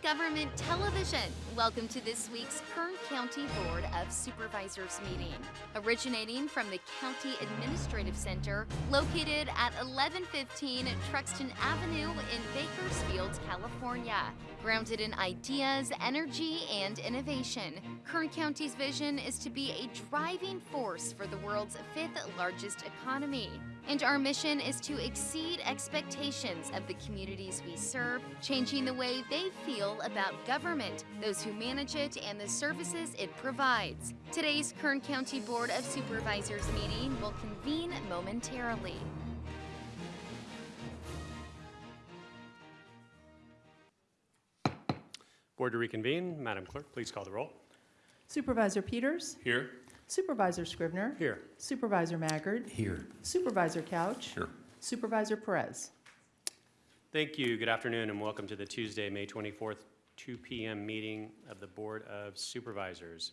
Government Television. Welcome to this week's County Board of Supervisors meeting. Originating from the County Administrative Center, located at 1115 Truxton Avenue in Bakersfield, California. Grounded in ideas, energy, and innovation, Kern County's vision is to be a driving force for the world's fifth largest economy. And our mission is to exceed expectations of the communities we serve, changing the way they feel about government, those who manage it, and the services it provides. Today's Kern County Board of Supervisors meeting will convene momentarily. Board to reconvene. Madam Clerk, please call the roll. Supervisor Peters, Here. Supervisor Scrivener, Here. Supervisor Maggard, Here. Supervisor Couch, Here. Supervisor Perez. Thank you. Good afternoon and welcome to the Tuesday, May 24th, 2 PM meeting of the Board of Supervisors.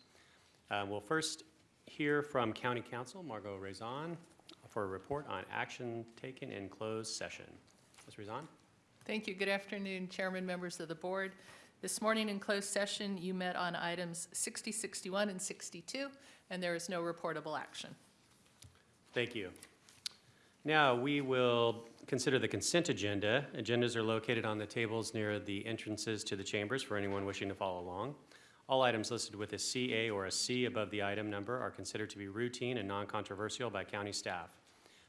Uh, We'll first hear from County Counsel Margo Raison for a report on action taken in closed session. Ms. Raison? Thank you. Good afternoon, Chairman, members of the board. This morning in closed session, you met on items 60, 61, and 62, and there is no reportable action. Thank you. Now, we will consider the consent agenda. Agendas are located on the tables near the entrances to the chambers for anyone wishing to follow along. All items listed with a CA or a C above the item number are considered to be routine and non-controversial by county staff.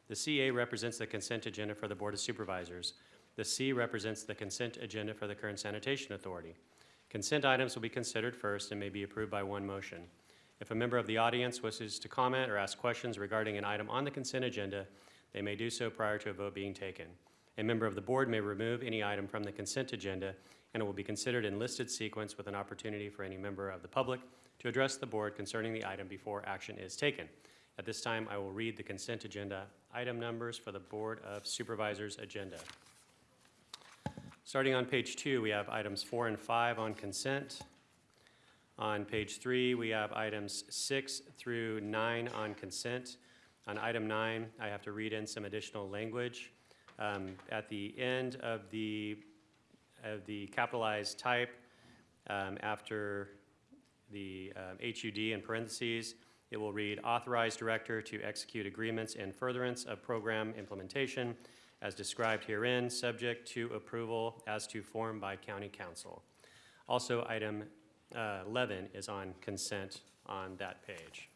The CA represents the consent agenda for the Board of Supervisors. The C represents the consent agenda for the Kern Sanitation Authority. Consent items will be considered first and may be approved by one motion. If a member of the audience wishes to comment or ask questions regarding an item on the consent agenda, they may do so prior to a vote being taken. A member of the board may remove any item from the consent agenda, and it will be considered in listed sequence with an opportunity for any member of the public to address the board concerning the item before action is taken. At this time, I will read the consent agenda item numbers for the Board of Supervisors agenda. Starting on page two, we have items four and five on consent. On page three, we have items six through nine on consent. On item nine, I have to read in some additional language. Um, At the end of the, of the capitalized type, um, after the um, HUD in parentheses, it will read authorized director to execute agreements in furtherance of program implementation as described herein, subject to approval as to form by county counsel. Also, item uh, 11 is on consent on that page.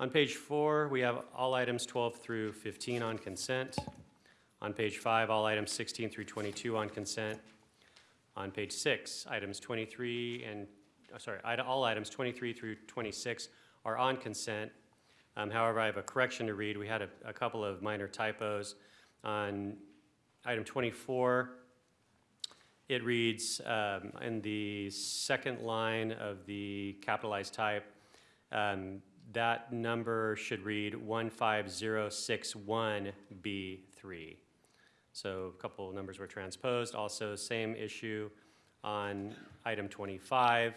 On page four, we have all items 12 through 15 on consent. On page five, all items 16 through 22 on consent. On page six, items 23 and, uh, sorry, all items 23 through 26 are on consent. Um, However, I have a correction to read. We had a a couple of minor typos. On item 24, it reads um, in the second line of the capitalized type, um, that number should read 15061B3. So a couple numbers were transposed. Also, same issue on item 25.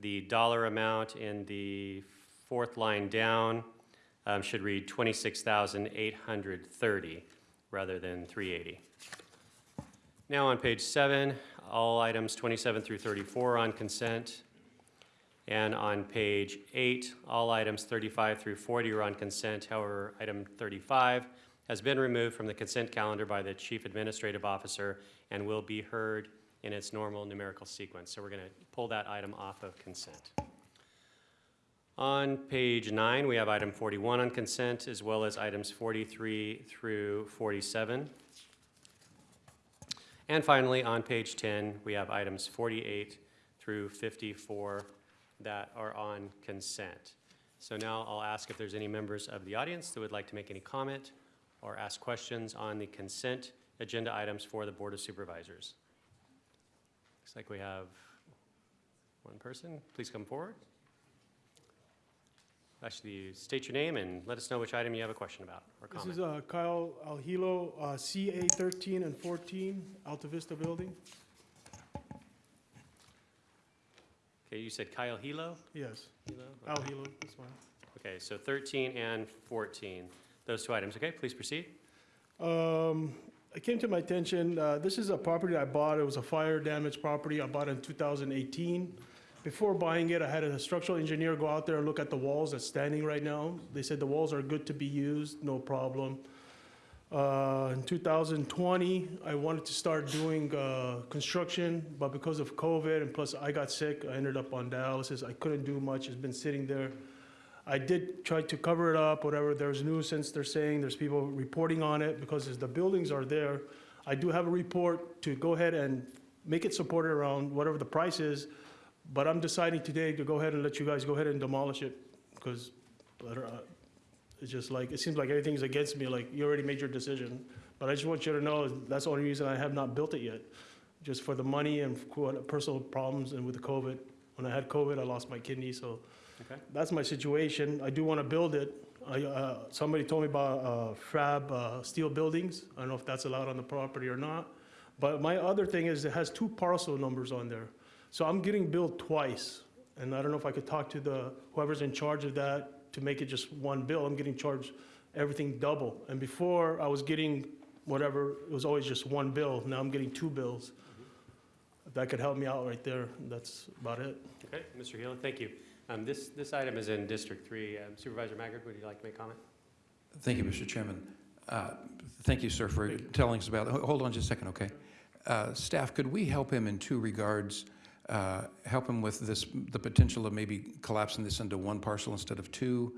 The dollar amount in the fourth line down um, should read 26,830 rather than 380. Now on page seven, all items 27 through 34 on consent. And on page eight, all items 35 through 40 are on consent. However, item 35 has been removed from the consent calendar by the Chief Administrative Officer and will be heard in its normal numerical sequence. So we're going to pull that item off of consent. On page nine, we have item 41 on consent, as well as items 43 through 47. And finally, on page 10, we have items 48 through 54 that are on consent. So now I'll ask if there's any members of the audience that would like to make any comment or ask questions on the consent agenda items for the Board of Supervisors. Looks like we have one person. Please come forward. Actually, state your name and let us know which item you have a question about or comment. This is uh, Kyle Alhilo, uh, CA 13 and 14, Alta Vista Building. Okay, you said Kyle Hilo? Yes, Hilo? Okay. Alhilo, that's fine. Okay, so 13 and 14, those two items. Okay, please proceed. Um, it came to my attention, uh, this is a property I bought, it was a fire damaged property, I bought in 2018. Before buying it, I had a structural engineer go out there and look at the walls that's standing right now. They said the walls are good to be used, no problem. Uh, In 2020, I wanted to start doing uh, construction, but because of COVID and plus I got sick, I ended up on dialysis. I couldn't do much, it's been sitting there. I did try to cover it up, whatever, there's nuisance, they're saying, there's people reporting on it, because as the buildings are there, I do have a report to go ahead and make it supported around whatever the price is, but I'm deciding today to go ahead and let you guys go ahead and demolish it, because it's just like, it seems like everything's against me, like, you already made your decision. But I just want you to know, that's the only reason I have not built it yet, just for the money and for personal problems and with the COVID. When I had COVID, I lost my kidney, so Okay. that's my situation. I do want to build it. I, uh, somebody told me about, uh, fab, uh, steel buildings. I don't know if that's allowed on the property or not. But my other thing is it has two parcel numbers on there. So I'm getting billed twice. And I don't know if I could talk to the, whoever's in charge of that to make it just one bill. I'm getting charged everything double. And before, I was getting whatever, it was always just one bill. Now I'm getting two bills. If that could help me out right there, that's about it. Okay, Mr. Hilo, thank you. Um, This, this item is in District 3. Um, Supervisor Maggard, would you like to make comment? Thank you, Mr. Chairman. Uh, Thank you, sir, for telling us about, ho- hold on just a second, okay? Uh, Staff, could we help him in two regards? Uh, Help him with this, the potential of maybe collapsing this into one parcel instead of two?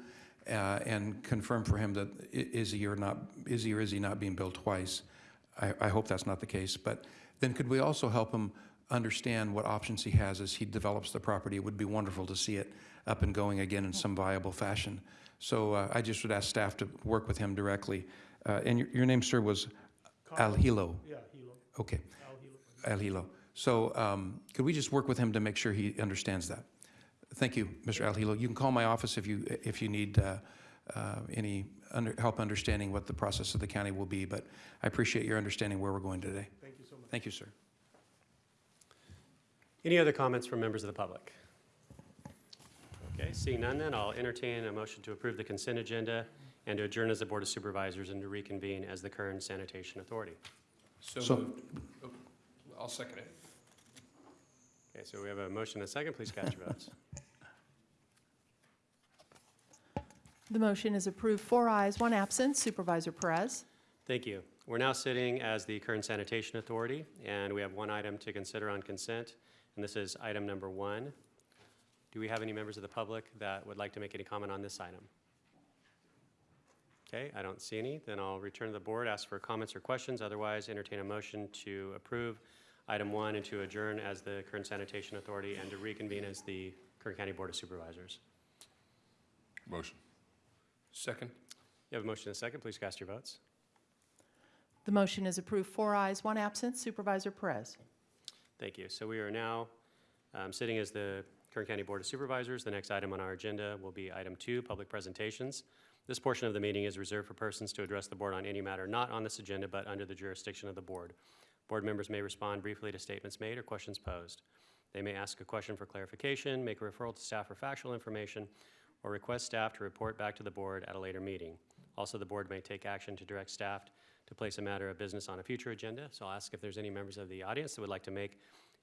uh, And confirm for him that is he or not, is he or is he not being billed twice? I, I hope that's not the case. But then could we also help him understand what options he has as he develops the property? It would be wonderful to see it up and going again in some viable fashion. So uh, I just would ask staff to work with him directly. Uh, And your, your name, sir, was Al Hilo? Yeah, Hilo, Okay, Al Hilo. Al Hilo. So um, could we just work with him to make sure he understands that? Thank you, Mr. Al Hilo. You can call my office if you, if you need uh, uh, any under- help understanding what the process of the county will be, but I appreciate your understanding where we're going today. Thank you so much. Thank you, sir. Any other comments from members of the public? Okay, seeing none then, I'll entertain a motion to approve the consent agenda and to adjourn as the Board of Supervisors and to reconvene as the Kern Sanitation Authority. So So moved. Oh, I'll second it. Okay, so we have a motion and a second. Please cast your votes. The motion is approved, four ayes, one absent. Supervisor Perez. Thank you. We're now sitting as the Kern Sanitation Authority, and we have one item to consider on consent, and this is item number one. Do we have any members of the public that would like to make any comment on this item? Okay, I don't see any. Then I'll return to the board, ask for comments or questions. Otherwise, entertain a motion to approve item one and to adjourn as the Kern Sanitation Authority and to reconvene as the Kern County Board of Supervisors. Motion. Second. You have a motion and a second. Please cast your votes. The motion is approved, four ayes, one absent. Supervisor Perez. Thank you. So we are now um, sitting as the Kern County Board of Supervisors. The next item on our agenda will be item two, public presentations. This portion of the meeting is reserved for persons to address the board on any matter not on this agenda but under the jurisdiction of the board. Board members may respond briefly to statements made or questions posed. They may ask a question for clarification, make a referral to staff for factual information, or request staff to report back to the board at a later meeting. Also, the board may take action to direct staff to place a matter of business on a future agenda. So I'll ask if there's any members of the audience that would like to make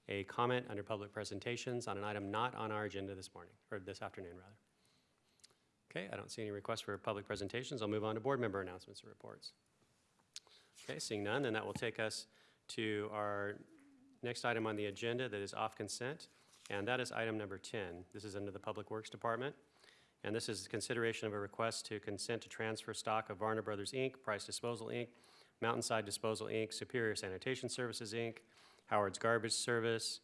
a comment under public presentations on an item not on our agenda this morning, or this afternoon, rather. Okay, I don't see any requests for public presentations. I'll move on to board member announcements and reports. Okay, seeing none, then that will take us to our next item on the agenda that is off consent, and that is item number 10. This is under the Public Works Department, and this is consideration of a request to consent to transfer stock of Varner Brothers, Inc., Price Disposal, Inc., Mountainside Disposal, Inc., Superior Sanitation Services, Inc., Howard's Garbage Service,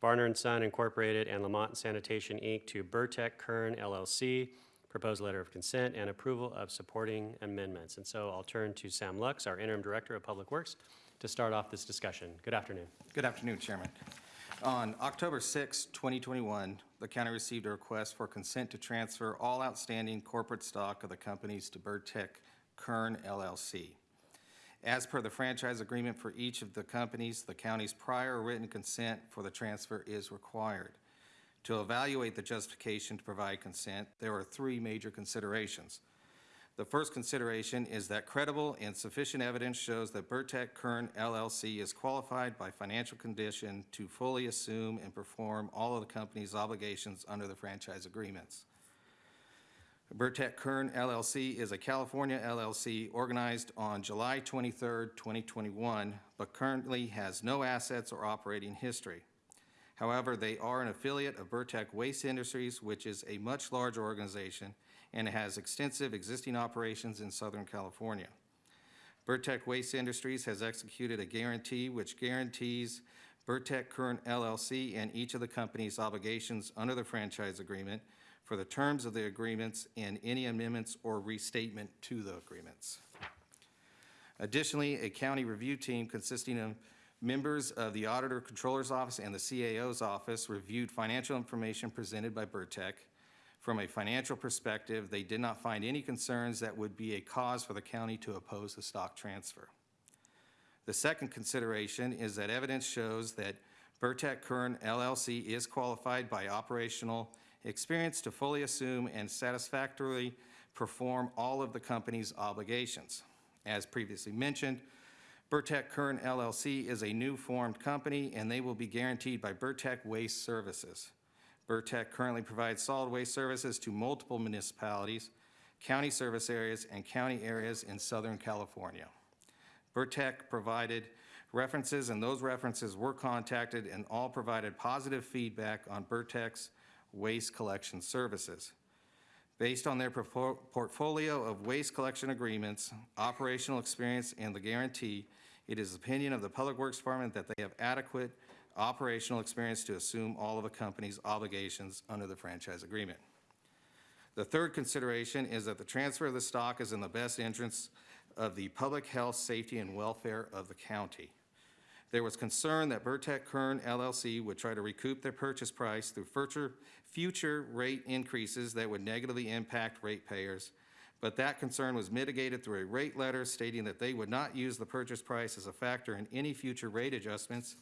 Varner and Son Incorporated, and Lamont Sanitation, Inc., to Burrtec Kern LLC. Proposed letter of consent and approval of supporting amendments. And so I'll turn to Sam Lux, our interim director of Public Works, to start off this discussion. Good afternoon. Good afternoon, Chairman. On October 6, 2021, the county received a request for consent to transfer all outstanding corporate stock of the companies to Burrtec Kern LLC. As per the franchise agreement for each of the companies, the county's prior written consent for the transfer is required. To evaluate the justification to provide consent, there are three major considerations. The first consideration is that credible and sufficient evidence shows that Burrtec Kern LLC is qualified by financial condition to fully assume and perform all of the company's obligations under the franchise agreements. Burrtec Kern LLC is a California LLC organized on July 23, 2021, but currently has no assets or operating history. However, they are an affiliate of Burrtec Waste Industries, which is a much larger organization and has extensive existing operations in Southern California. Burrtec Waste Industries has executed a guarantee which guarantees Burrtec Kern LLC and each of the company's obligations under the franchise agreement for the terms of the agreements and any amendments or restatement to the agreements. Additionally, a county review team consisting of members of the Auditor Controller's Office and the CAO's office reviewed financial information presented by Burrtec. From a financial perspective, they did not find any concerns that would be a cause for the county to oppose the stock transfer. The second consideration is that evidence shows that Burrtec Kern LLC is qualified by operational experience to fully assume and satisfactorily perform all of the company's obligations. As previously mentioned, Burrtec Kern LLC is a new formed company, and they will be guaranteed by Burrtec Waste Services. Burrtec currently provides solid waste services to multiple municipalities, county service areas, and county areas in Southern California. Burrtec provided references, and those references were contacted and all provided positive feedback on Burrtec's waste collection services. Based on their portfolio of waste collection agreements, operational experience, and the guarantee, it is the opinion of the Public Works Department that they have adequate operational experience to assume all of the company's obligations under the franchise agreement. The third consideration is that the transfer of the stock is in the best interest of the public health, safety, and welfare of the county. There was concern that Burtech Kern LLC would try to recoup their purchase price through future, future rate increases that would negatively impact ratepayers, but that concern was mitigated through a rate letter stating that they would not use the purchase price as a factor in any future rate adjustments,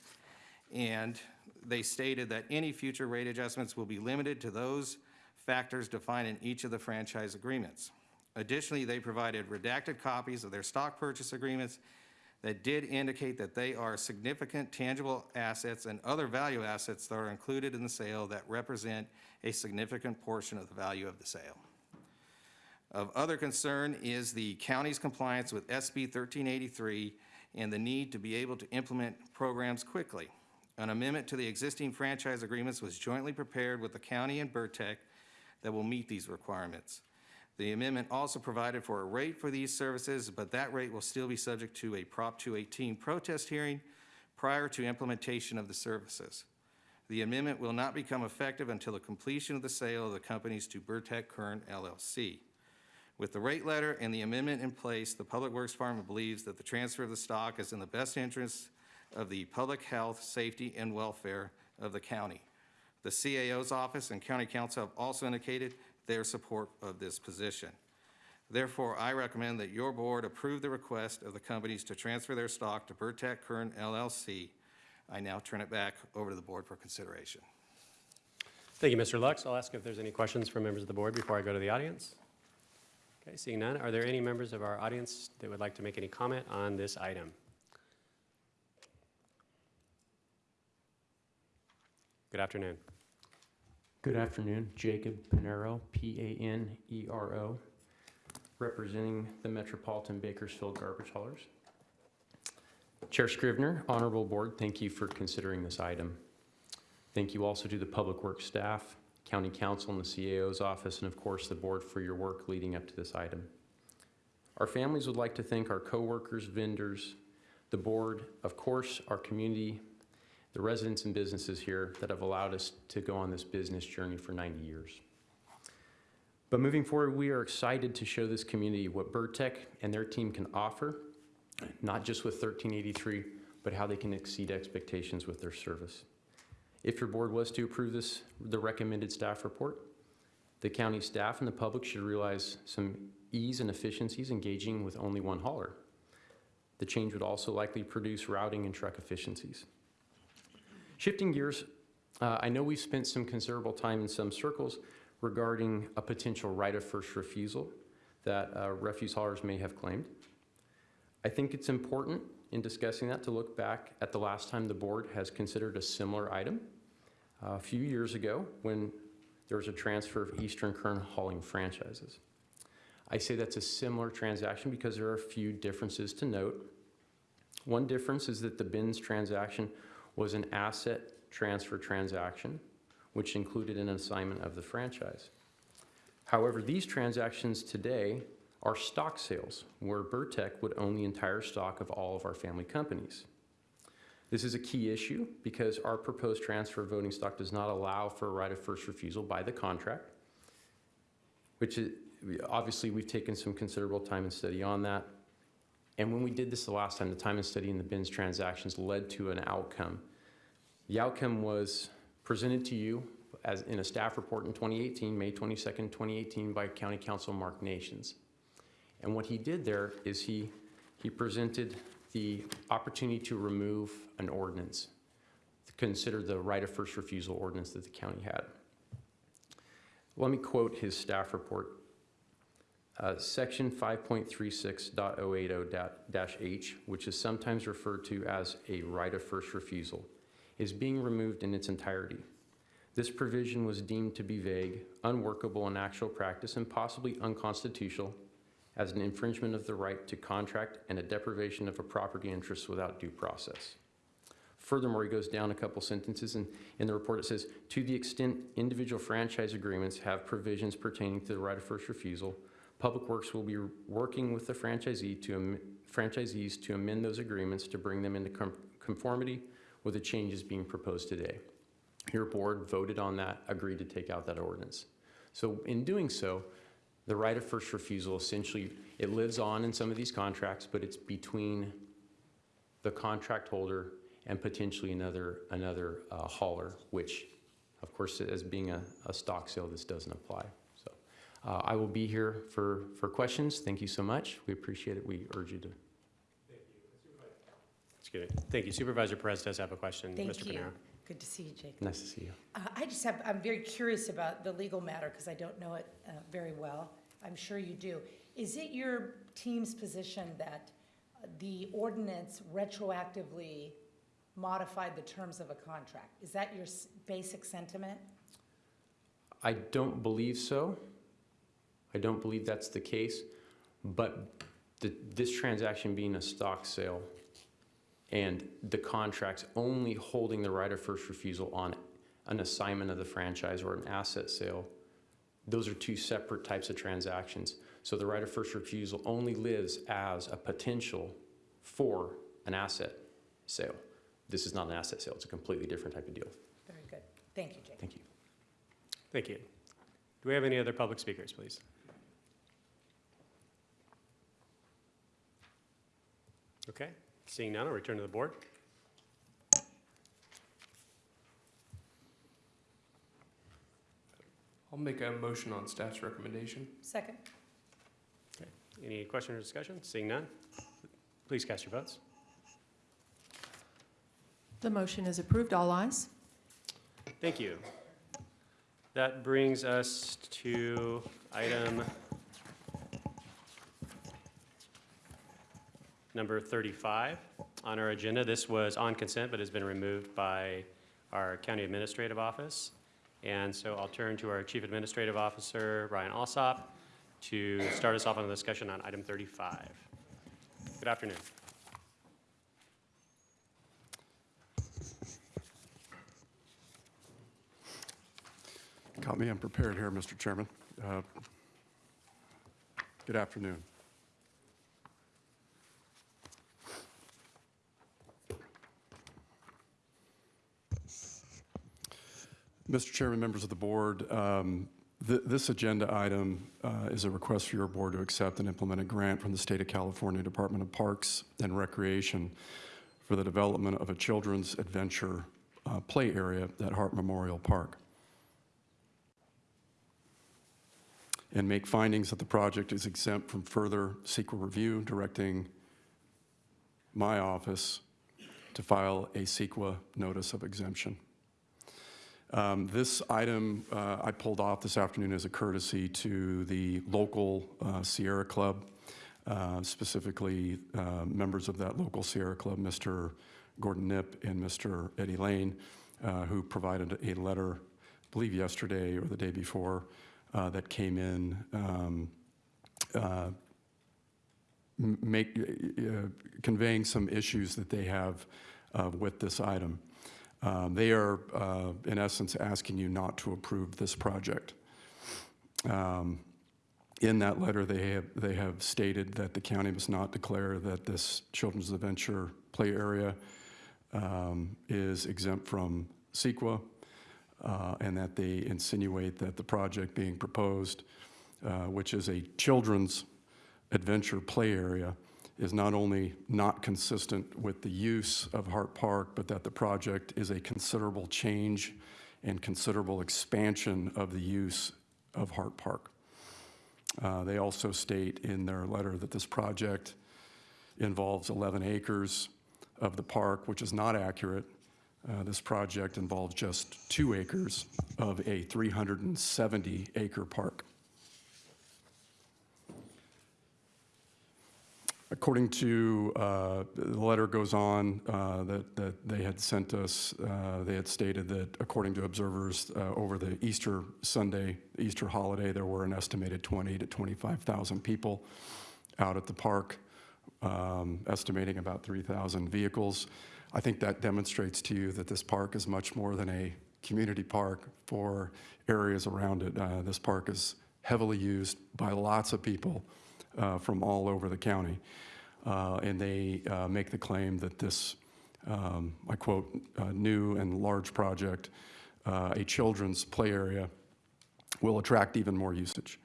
and they stated that any future rate adjustments will be limited to those factors defined in each of the franchise agreements. Additionally, they provided redacted copies of their stock purchase agreements that did indicate that they are significant tangible assets and other value assets that are included in the sale that represent a significant portion of the value of the sale. Of other concern is the county's compliance with SB 1383 and the need to be able to implement programs quickly. An amendment to the existing franchise agreements was jointly prepared with the county and Burrtec that will meet these requirements. The amendment also provided for a rate for these services, but that rate will still be subject to a Prop 218 protest hearing prior to implementation of the services. The amendment will not become effective until the completion of the sale of the companies to Burrtec Kern LLC. With the rate letter and the amendment in place, the Public Works Department believes that the transfer of the stock is in the best interest of the public health, safety, and welfare of the county. The CAO's office and county counsel have also indicated their support of this position. Therefore, I recommend that your board approve the request of the companies to transfer their stock to Burrtec Kern LLC. I now turn it back over to the board for consideration. Thank you, Mr. Lux. I'll ask if there's any questions from members of the board before I go to the audience. Okay, seeing none, are there any members of our audience that would like to make any comment on this item? Good afternoon. Good afternoon, Jacob Panero, P-A-N-E-R-O, representing the Metropolitan Bakersfield Garbage Haulers. Chair Scrivener, Honorable Board, thank you for considering this item. Thank you also to the Public Works staff, County Counsel and the CAO's office, and of course, the board for your work leading up to this item. Our families would like to thank our coworkers, vendors, the board, of course, our community, the residents and businesses here that have allowed us to go on this business journey for 90 years. But moving forward, we are excited to show this community what Burrtec and their team can offer, not just with 1383, but how they can exceed expectations with their service. If your board was to approve this, the recommended staff report, the county staff and the public should realize some ease and efficiencies engaging with only one hauler. The change would also likely produce routing and truck efficiencies. Shifting gears, uh, I know we've spent some considerable time in some circles regarding a potential right of first refusal that uh, refuse haulers may have claimed. I think it's important in discussing that to look back at the last time the board has considered a similar item. Uh, A few years ago, when there was a transfer of Eastern Kern hauling franchises. I say that's a similar transaction because there are a few differences to note. One difference is that the bins transaction was an asset transfer transaction, which included an assignment of the franchise. However, these transactions today are stock sales, where Burrtec would own the entire stock of all of our family companies. This is a key issue because our proposed transfer of voting stock does not allow for a right of first refusal by the contract, which is, obviously, we've taken some considerable time and study on that. And when we did this the last time, the time and study in the BINS transactions led to an outcome. The outcome was presented to you as in a staff report in 2018, May 22nd, 2018, by County Counsel Mark Nations. And what he did there is he, he presented the opportunity to remove an ordinance, to consider the right of first refusal ordinance that the county had. Let me quote his staff report. Uh, Section 5.36.080-H, which is sometimes referred to as a right of first refusal, is being removed in its entirety. This provision was deemed to be vague, unworkable in actual practice, and possibly unconstitutional as an infringement of the right to contract and a deprivation of a property interest without due process. Furthermore, he goes down a couple sentences, and in the report it says, "To the extent individual franchise agreements have provisions pertaining to the right of first refusal, Public Works will be working with the franchisee to, franchisees to amend those agreements to bring them into com- conformity with the changes being proposed today." Your board voted on that, agreed to take out that ordinance. So in doing so, the right of first refusal essentially, it lives on in some of these contracts, but it's between the contract holder and potentially another, another uh, hauler, which, of course, as being a, a stock sale, this doesn't apply. So uh, I will be here for, for questions. Thank you so much. We appreciate it. We urge you to. Excuse me. Thank you. Supervisor Perez does have a question. Thank Mr. you. Panero. Good to see you, Jacob. Nice to see you. Uh, I just have, I'm very curious about the legal matter because I don't know it uh, very well. I'm sure you do. Is it your team's position that uh, the ordinance retroactively modified the terms of a contract? Is that your s- basic sentiment? I don't believe so. I don't believe that's the case, but the, this transaction being a stock sale and the contracts only holding the right of first refusal on an assignment of the franchise or an asset sale, those are two separate types of transactions. So the right of first refusal only lives as a potential for an asset sale. This is not an asset sale, it's a completely different type of deal. Very good. Thank you, Jacob. Thank you. Thank you. Do we have any other public speakers, please? Okay, seeing none, I'll return to the board. I'll make a motion on staff's recommendation. Second? Okay. Any question or discussion? Seeing none, please cast your votes. The motion is approved. All ayes. Thank you. That brings us to item number 35 on our agenda. This was on consent, but has been removed by our county administrative office. And so I'll turn to our chief administrative officer, Ryan Alsop, to start us off on the discussion on item 35. Good afternoon. Caught me unprepared here, Mr. Chairman. Uh, Good afternoon. Mr. Chairman, members of the board, um, th- this agenda item uh, is a request for your board to accept and implement a grant from the State of California Department of Parks and Recreation for the development of a children's adventure uh, play area at Hart Memorial Park. and make findings that the project is exempt from further CEQA review, directing my office to file a CEQA notice of exemption. Um, This item uh, I pulled off this afternoon as a courtesy to the local uh, Sierra Club, uh, specifically uh, members of that local Sierra Club, Mr. Gordon Nipp and Mr. Eddie Lane, uh, who provided a letter, I believe yesterday or the day before, uh, that came in um, make, conveying some issues that they have with this item. Um, They are, uh, in essence, asking you not to approve this project. Um, In that letter, they have, they have stated that the county must not declare that this Children's Adventure Play Area um, is exempt from CEQA, uh, and that they insinuate that the project being proposed, uh, which is a children's adventure play area, is not only not consistent with the use of Hart Park, but that the project is a considerable change and considerable expansion of the use of Hart Park. Uh, They also state in their letter that this project involves 11 acres of the park, which is not accurate. Uh, This project involves just two acres of a 370-acre park. According to, uh, the letter goes on uh, that, that they had sent us, uh, they had stated that according to observers, uh, over the Easter Sunday, Easter holiday, there were an estimated 20 to 25,000 people out at the park, um, estimating about 3,000 vehicles. I think that demonstrates to you that this park is much more than a community park for areas around it. Uh, This park is heavily used by lots of people uh, from all over the county. Uh, And they uh, make the claim that this, um, I quote, uh, "new and large project, uh, a children's play area, will attract even more usage."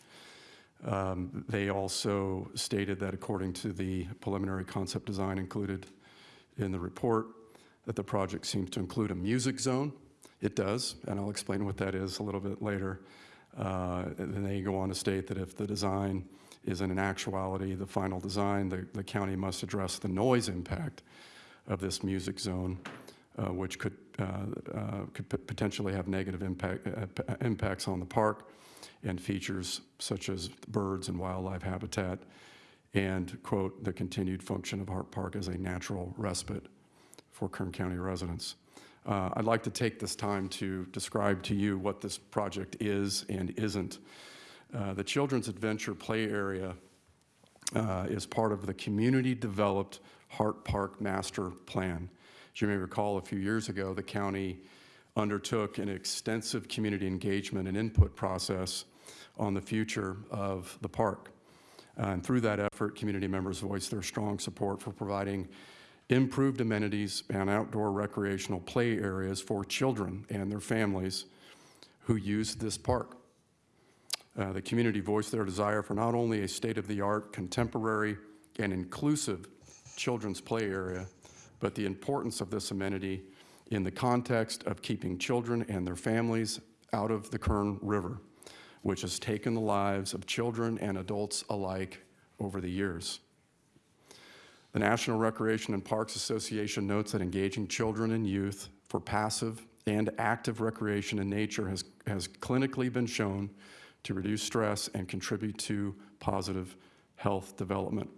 Um, They also stated that according to the preliminary concept design included in the report, that the project seems to include a music zone. It does, and I'll explain what that is a little bit later. Uh, And then they go on to state that if the design is in an actuality the final design, the, the county must address the noise impact of this music zone, uh, which could, uh, uh, could potentially have negative impact, uh, impacts on the park and features such as birds and wildlife habitat, and, quote, "the continued function of Hart Park as a natural respite for Kern County residents." Uh, I'd like to take this time to describe to you what this project is and isn't. Uh, The Children's Adventure Play Area uh, is part of the community-developed Hart Park Master Plan. As you may recall, a few years ago, the county undertook an extensive community engagement and input process on the future of the park. And through that effort, community members voiced their strong support for providing improved amenities and outdoor recreational play areas for children and their families who use this park. Uh, The community voiced their desire for not only a state-of-the-art, contemporary, and inclusive children's play area, but the importance of this amenity in the context of keeping children and their families out of the Kern River, which has taken the lives of children and adults alike over the years. The National Recreation and Parks Association notes that engaging children and youth for passive and active recreation in nature has, has clinically been shown to reduce stress and contribute to positive health development.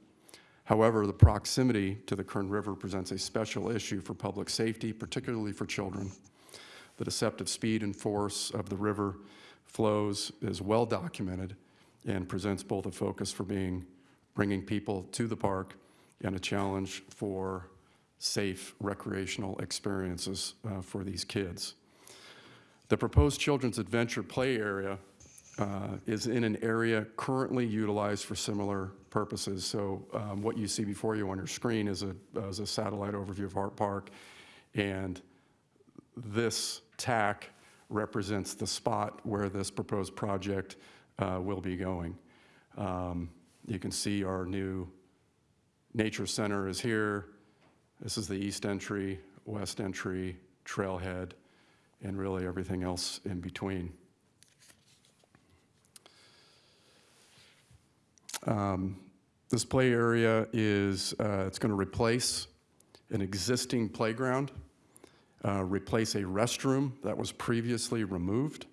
However, the proximity to the Kern River presents a special issue for public safety, particularly for children. The deceptive speed and force of the river flows is well documented and presents both a focus for being, bringing people to the park and a challenge for safe recreational experiences uh, for these kids. The proposed children's adventure play area uh, is in an area currently utilized for similar purposes. So um, what you see before you on your screen is a, is a satellite overview of Hart Park. And this tack represents the spot where this proposed project uh, will be going. Um, You can see our new nature center is here. This is the east entry, west entry, trailhead, and really everything else in between. Um, This play area is, uh, it's going to replace an existing playground uh, replace a restroom that was previously removed,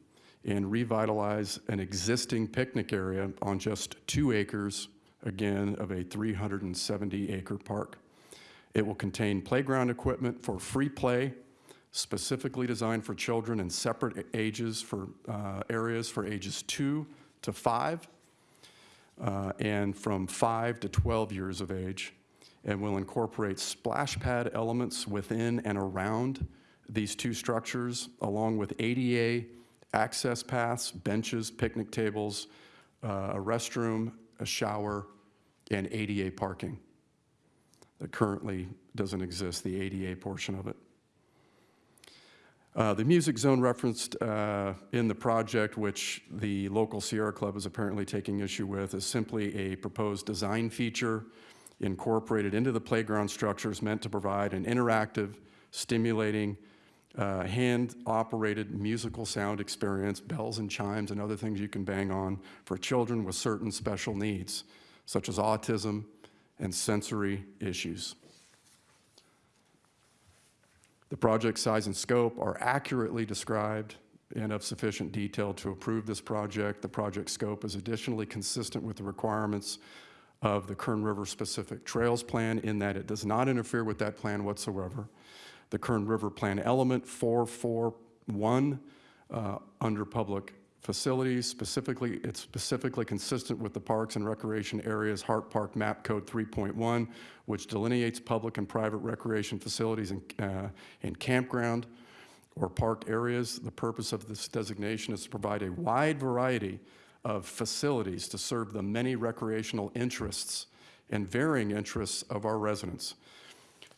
and revitalize an existing picnic area on just two acres, again, of a 370-acre park. It will contain playground equipment for free play, specifically designed for children in separate ages for uh, areas for ages two to five, uh, and from five to 12 years of age, and will incorporate splash pad elements within and around these two structures, along with ADA access paths, benches, picnic tables, uh, a restroom, a shower, and ADA parking that currently doesn't exist, the ADA portion of it. Uh, The music zone referenced uh, in the project, which the local Sierra Club is apparently taking issue with, is simply a proposed design feature incorporated into the playground structures meant to provide an interactive, stimulating, uh, hand-operated musical sound experience, bells and chimes and other things you can bang on for children with certain special needs, such as autism and sensory issues. The project size and scope are accurately described and of sufficient detail to approve this project. The project scope is additionally consistent with the requirements of the Kern River Specific Trails Plan in that it does not interfere with that plan whatsoever. The Kern River Plan Element 441 uh, under Public Facilities, specifically, it's specifically consistent with the Parks and Recreation Areas Hart Park Map Code 3.1, which delineates public and private recreation facilities and, uh, and campground or park areas. The purpose of this designation is to provide a wide variety of facilities to serve the many recreational interests and varying interests of our residents.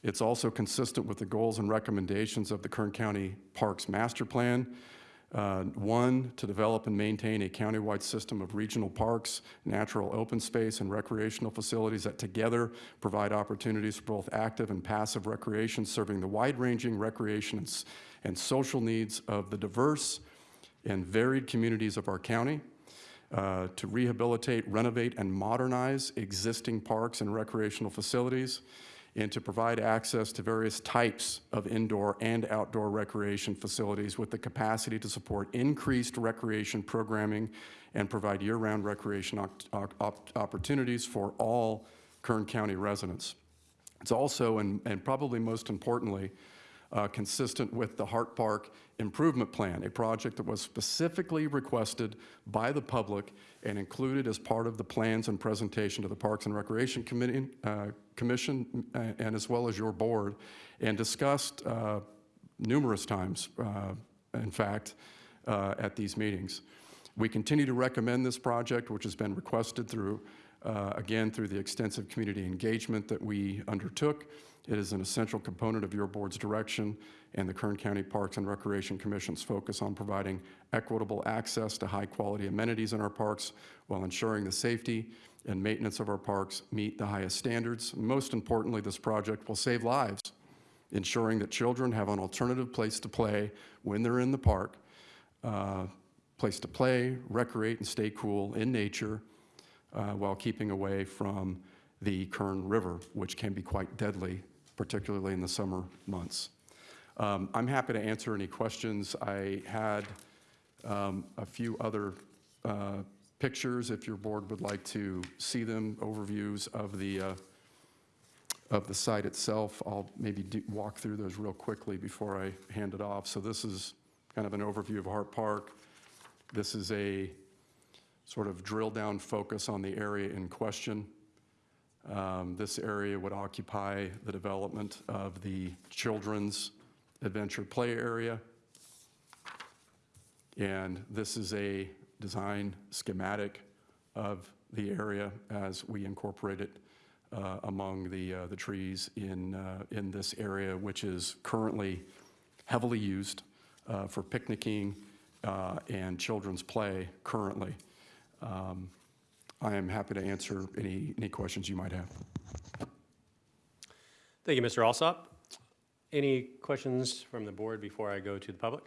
It's also consistent with the goals and recommendations of the Kern County Parks Master Plan. Uh, One, to develop and maintain a countywide system of regional parks, natural open space, and recreational facilities that together provide opportunities for both active and passive recreation, serving the wide-ranging recreation and social needs of the diverse and varied communities of our county. Uh, to rehabilitate, renovate, and modernize existing parks and recreational facilities, and to provide access to various types of indoor and outdoor recreation facilities with the capacity to support increased recreation programming and provide year-round recreation op- op- opportunities for all Kern County residents. It's also, and, and probably most importantly, uh, consistent with the Hart Park Improvement Plan, a project that was specifically requested by the public and included as part of the plans and presentation to the Parks and Recreation Committee, uh, Commission, uh, and as well as your board, and discussed uh, numerous times, uh, in fact, uh, at these meetings. We continue to recommend this project, which has been requested through, again, through the extensive community engagement that we undertook. It is an essential component of your board's direction and the Kern County Parks and Recreation Commission's focus on providing equitable access to high-quality amenities in our parks while ensuring the safety and maintenance of our parks meet the highest standards. Most importantly, this project will save lives, ensuring that children have an alternative place to play when they're in the park, uh, place to play, recreate, and stay cool in nature uh, while keeping away from the Kern River, which can be quite deadly, particularly in the summer months. Um, I'm happy to answer any questions. I had um, a few other uh, pictures, if your board would like to see them, overviews of the, uh, of the site itself. I'll maybe do- walk through those real quickly before I hand it off. So this is kind of an overview of Hart Park. This is a sort of drill-down focus on the area in question. Um, This area would occupy the development of the children's adventure play area. And this is a design schematic of the area as we incorporate it uh, among the, uh, the trees in, uh, in this area, which is currently heavily used uh, for picnicking uh, and children's play currently. Um, I am happy to answer any, any questions you might have. Thank you, Mr. Alsop. Any questions from the board before I go to the public?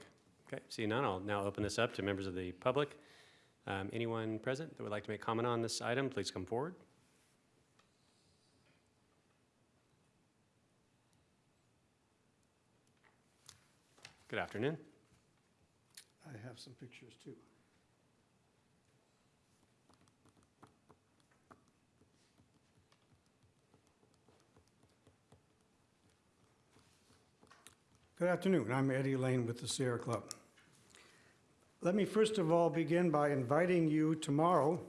Okay, seeing none, I'll now open this up to members of the public. Um, Anyone present that would like to make comment on this item, please come forward. Good afternoon. I have some pictures too. Good afternoon. I'm Eddie Lane with the Sierra Club. Let me first of all begin by inviting you tomorrow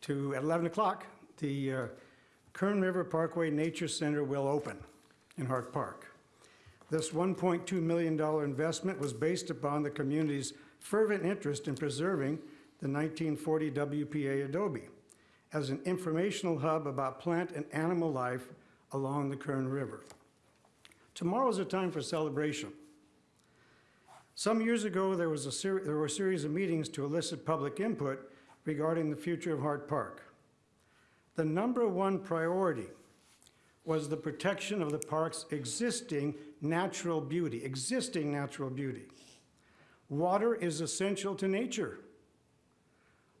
to, at 11 o'clock, the uh, Kern River Parkway Nature Center will open in Hart Park. This $1.2 million investment was based upon the community's fervent interest in preserving the 1940 WPA adobe as an informational hub about plant and animal life along the Kern River. Tomorrow is a time for celebration. Some years ago, there, was a there were a series of meetings to elicit public input regarding the future of Hart Park. The number one priority was the protection of the park's existing natural beauty, existing natural beauty. Water is essential to nature.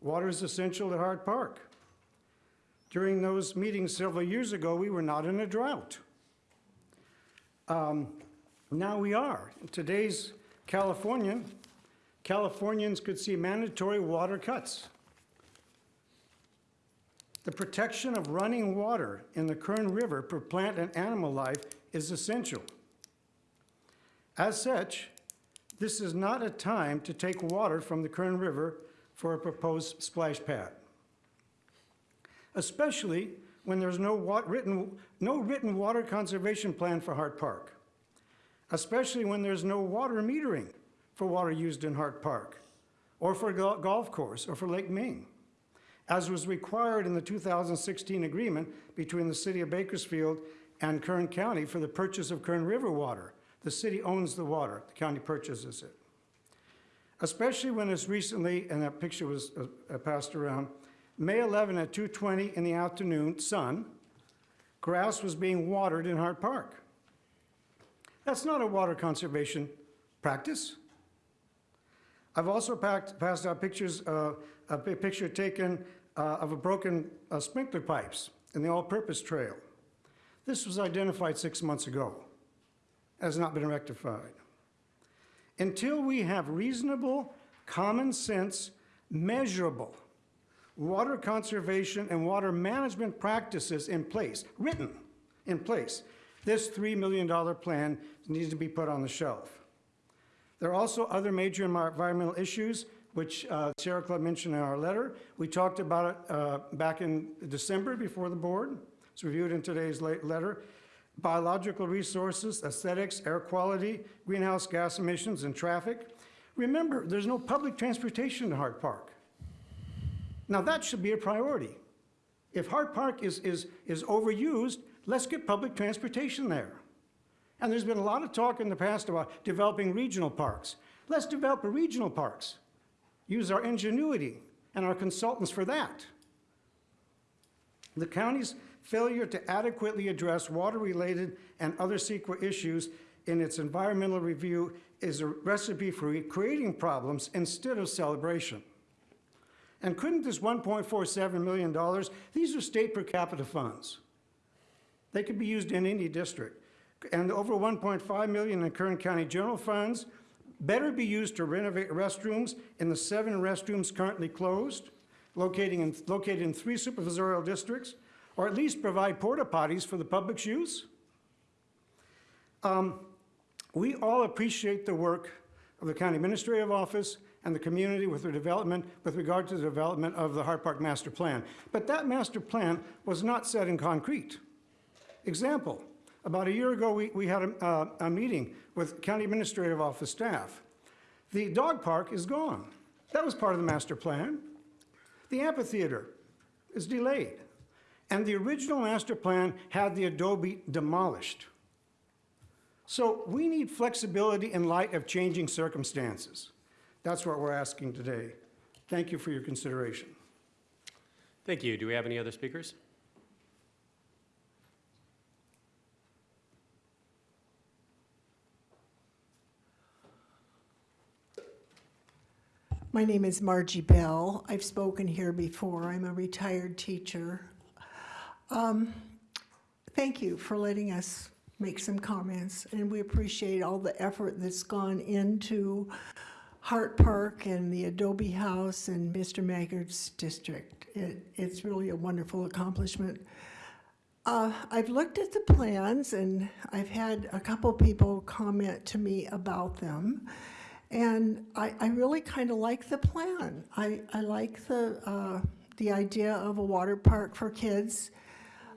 Water is essential to Hart Park. During those meetings several years ago, we were not in a drought. Um, now we are. In today's California, Californians could see mandatory water cuts. The protection of running water in the Kern River for plant and animal life is essential. As such, this is not a time to take water from the Kern River for a proposed splash pad, especially when there's no, written, no written water conservation plan for Hart Park, especially when there's no water metering for water used in Hart Park, or for go- golf course, or for Lake Ming, as was required in the 2016 agreement between the City of Bakersfield and Kern County for the purchase of Kern River water. The city owns the water, the county purchases it. Especially when it's recently, and that picture was uh, passed around, May 11 at 2:20 in the afternoon, sun, grass was being watered in Hart Park. That's not a water conservation practice. I've also packed, passed out pictures, uh, a picture taken uh, of a broken uh, sprinkler pipes in the all-purpose trail. This was identified six months ago, has not been rectified. Until we have reasonable, common sense, measurable water conservation and water management practices in place, written in place, this $3 million plan needs to be put on the shelf. There are also other major environmental issues, which uh, Sierra Club mentioned in our letter. We talked about it uh, back in December before the board. It's reviewed in today's letter. Biological resources, aesthetics, air quality, greenhouse gas emissions, and traffic. Remember, there's no public transportation to Hart Park. Now, that should be a priority. If Hart Park is, is, is overused, let's get public transportation there. And there's been a lot of talk in the past about developing regional parks. Let's develop regional parks. Use our ingenuity and our consultants for that. The county's failure to adequately address water-related and other CEQA issues in its environmental review is a recipe for creating problems instead of celebration. And couldn't this $1.47 million, these are state per capita funds. They could be used in any district. And over 1.5 million in Kern County general funds better be used to renovate restrooms in the seven restrooms currently closed, locating in, located in three supervisorial districts, or at least provide porta potties for the public's use. Um, we all appreciate the work of the county administrative office and the community with development, with regard to the development of the Hart Park Master Plan. But that master plan was not set in concrete. Example, about a year ago, we, we had a, uh, a meeting with county administrative office staff. The dog park is gone. That was part of the master plan. The amphitheater is delayed. And the original master plan had the adobe demolished. So we need flexibility in light of changing circumstances. That's what we're asking today. Thank you for your consideration. Thank you. Do we have any other speakers? My name is Margie Bell. I've spoken here before. I'm a retired teacher. Um, Thank you for letting us make some comments. And we appreciate all the effort that's gone into Hart Park and the Adobe House and Mr. Maggard's district. It, it's really a wonderful accomplishment. Uh, I've looked at the plans and I've had a couple people comment to me about them. And I, I really kind of like the plan. I, I like the, uh, the idea of a water park for kids.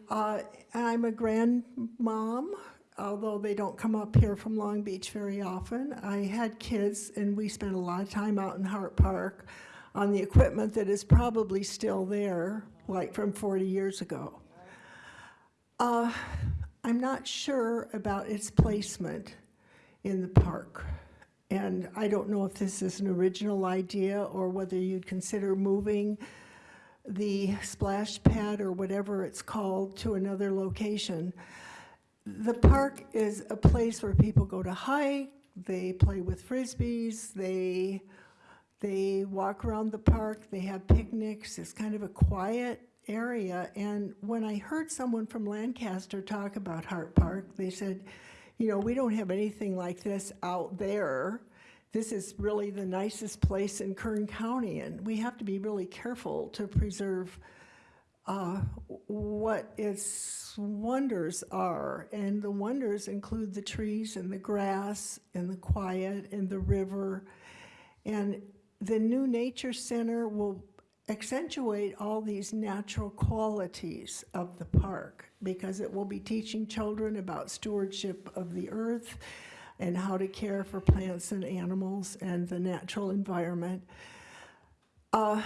Uh, I'm a grandmom, although they don't come up here from Long Beach very often. I had kids and we spent a lot of time out in Hart Park on the equipment that is probably still there, like from 40 years ago. Uh, I'm not sure about its placement in the park. And I don't know if this is an original idea or whether you'd consider moving the splash pad or whatever it's called to another location. The park is a place where people go to hike, they play with frisbees, they, they walk around the park, they have picnics. It's kind of a quiet area. And when I heard someone from Lancaster talk about Hart Park, they said, you know, we don't have anything like this out there. This is really the nicest place in Kern County, and we have to be really careful to preserve uh, what its wonders are. And the wonders include the trees and the grass and the quiet and the river. And the new nature center will accentuate all these natural qualities of the park because it will be teaching children about stewardship of the earth and how to care for plants and animals and the natural environment. Uh,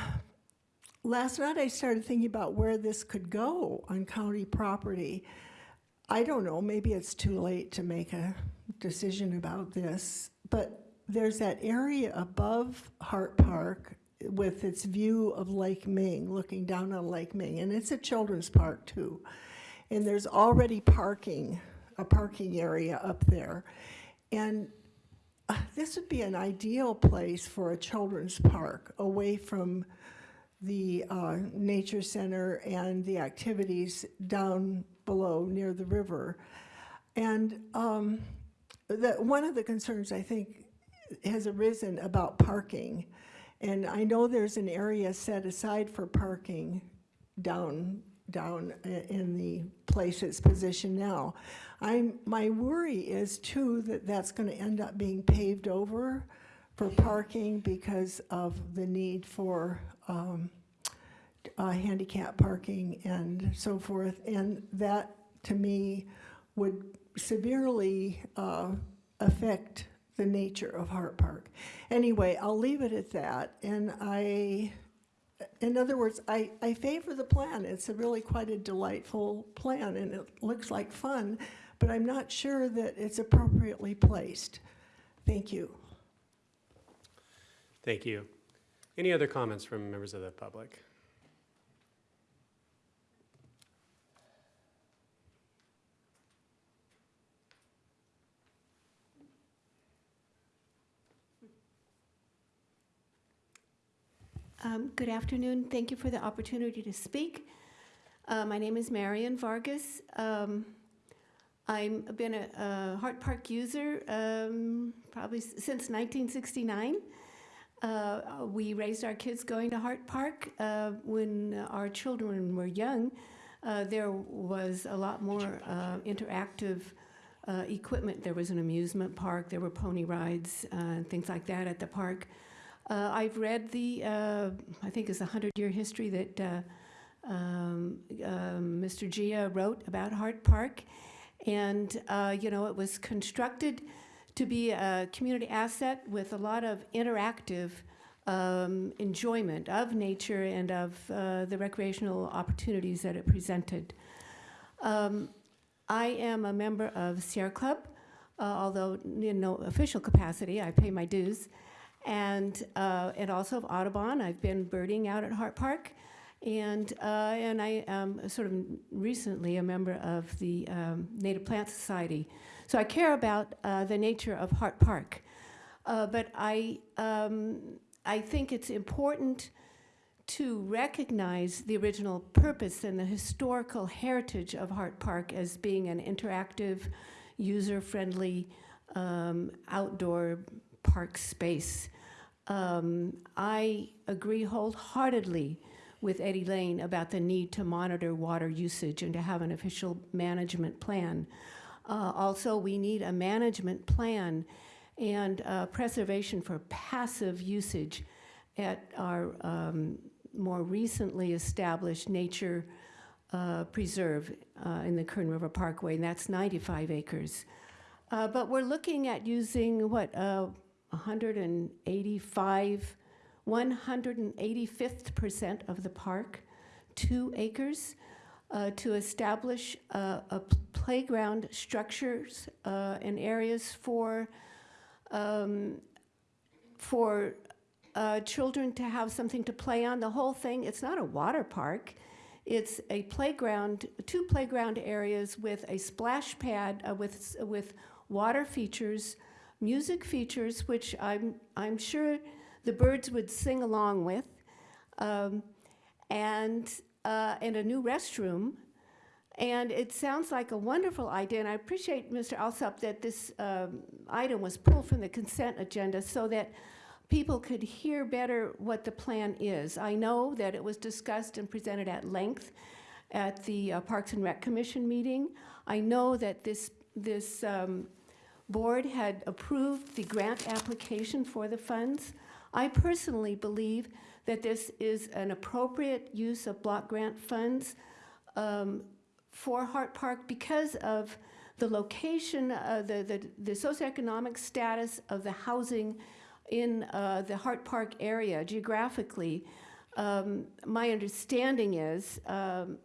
last night I started thinking about where this could go on county property. I don't know, maybe it's too late to make a decision about this, but there's that area above Hart Park with its view of Lake Ming, looking down on Lake Ming, and it's a children's park too. And there's already parking, a parking area up there. And uh, this would be an ideal place for a children's park, away from the uh, nature center and the activities down below near the river. And um, the, one of the concerns I think has arisen about parking, and I know there's an area set aside for parking down down in the place it's positioned now. I'm, my worry is too that that's going to end up being paved over for parking because of the need for um, uh, handicap parking and so forth. And that, to me, would severely uh, affect the nature of Hart Park. Anyway, I'll leave it at that. And I, in other words, I, I favor the plan. It's a really quite a delightful plan and it looks like fun, but I'm not sure that it's appropriately placed. Thank you. Thank you. Any other comments from members of the public? Um, Good afternoon. Thank you for the opportunity to speak. Uh, My name is Marion Vargas. Um, I've been a a Hart Park user um, probably since 1969. Uh, We raised our kids going to Hart Park. Uh, When our children were young, uh, there was a lot more uh, interactive uh, equipment. There was an amusement park, there were pony rides, uh, and things like that at the park. I've read the, I think it's a 100-year history that um, um, Mr. Gia wrote about Hart Park. And, you know, it was constructed to be a community asset with a lot of interactive um, enjoyment of nature and of uh, the recreational opportunities that it presented. Um, I am a member of Sierra Club, uh, although in no official capacity, I pay my dues. And, uh, and also of Audubon, I've been birding out at Hart Park. And, uh, and I am sort of recently a member of the um, Native Plant Society. So I care about uh, the nature of Hart Park. Uh, but I, um, I think it's important to recognize the original purpose and the historical heritage of Hart Park as being an interactive user-friendly um, outdoor park space. Um, I agree wholeheartedly with Eddie Lane about the need to monitor water usage and to have an official management plan. Uh, also, we need a management plan and uh, preservation for passive usage at our um, more recently established nature uh, preserve uh, in the Kern River Parkway, and that's 95 acres. Uh, but we're looking at using what uh, 185, 185th percent of the park, two acres, to establish a, a playground structures uh, and areas for um, for uh, children to have something to play on. The whole thing, it's not a water park. It's a playground, two playground areas with a splash pad uh, with, with water features, music features, which I'm, I'm sure the birds would sing along with, um, and, uh, and a new restroom. And it sounds like a wonderful idea, and I appreciate, Mr. Alsop, that this um, item was pulled from the consent agenda so that people could hear better what the plan is. I know that it was discussed and presented at length at the uh, Parks and Rec Commission meeting. I know that this, this um, board had approved the grant application for the funds. I personally believe that this is an appropriate use of block grant funds um, for Hart Park because of the location, uh, the, the, the socioeconomic status of the housing in uh, the Hart Park area geographically. Um, my understanding is, um,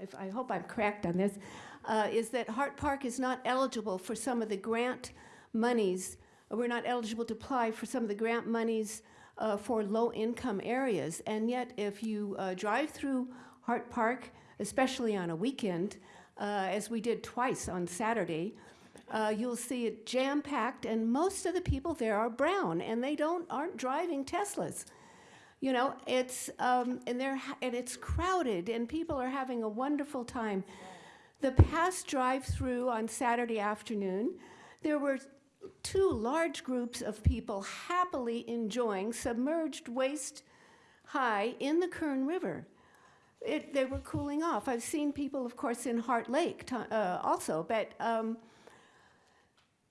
if, I hope I'm correct on this, uh, is that Hart Park is not eligible for some of the grant monies. We're not eligible to apply for some of the grant monies uh, for low-income areas. And yet, if you uh, drive through Hart Park, especially on a weekend, uh, as we did twice on Saturday, uh, you'll see it jam-packed, and most of the people there are brown, and they don't aren't driving Teslas. You know, it's um, and they're and it's crowded, and people are having a wonderful time. The past drive-through on Saturday afternoon, there were two large groups of people happily enjoying submerged waist high in the Kern River. It, they were cooling off. I've seen people, of course, in Hart Lake uh, also, but um,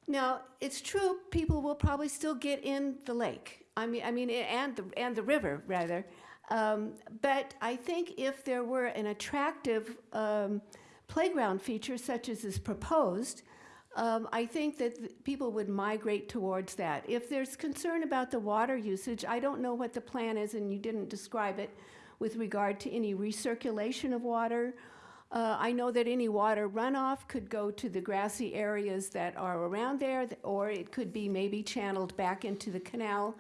now it's true. People will probably still get in the lake. I mean, I mean, and the and the river rather. Um, but I think if there were an attractive um, playground feature such as is proposed, um, I think that th- people would migrate towards that. If there's concern about the water usage, I don't know what the plan is, and you didn't describe it with regard to any recirculation of water. Uh, I know that any water runoff could go to the grassy areas that are around there, or it could be maybe channeled back into the canal,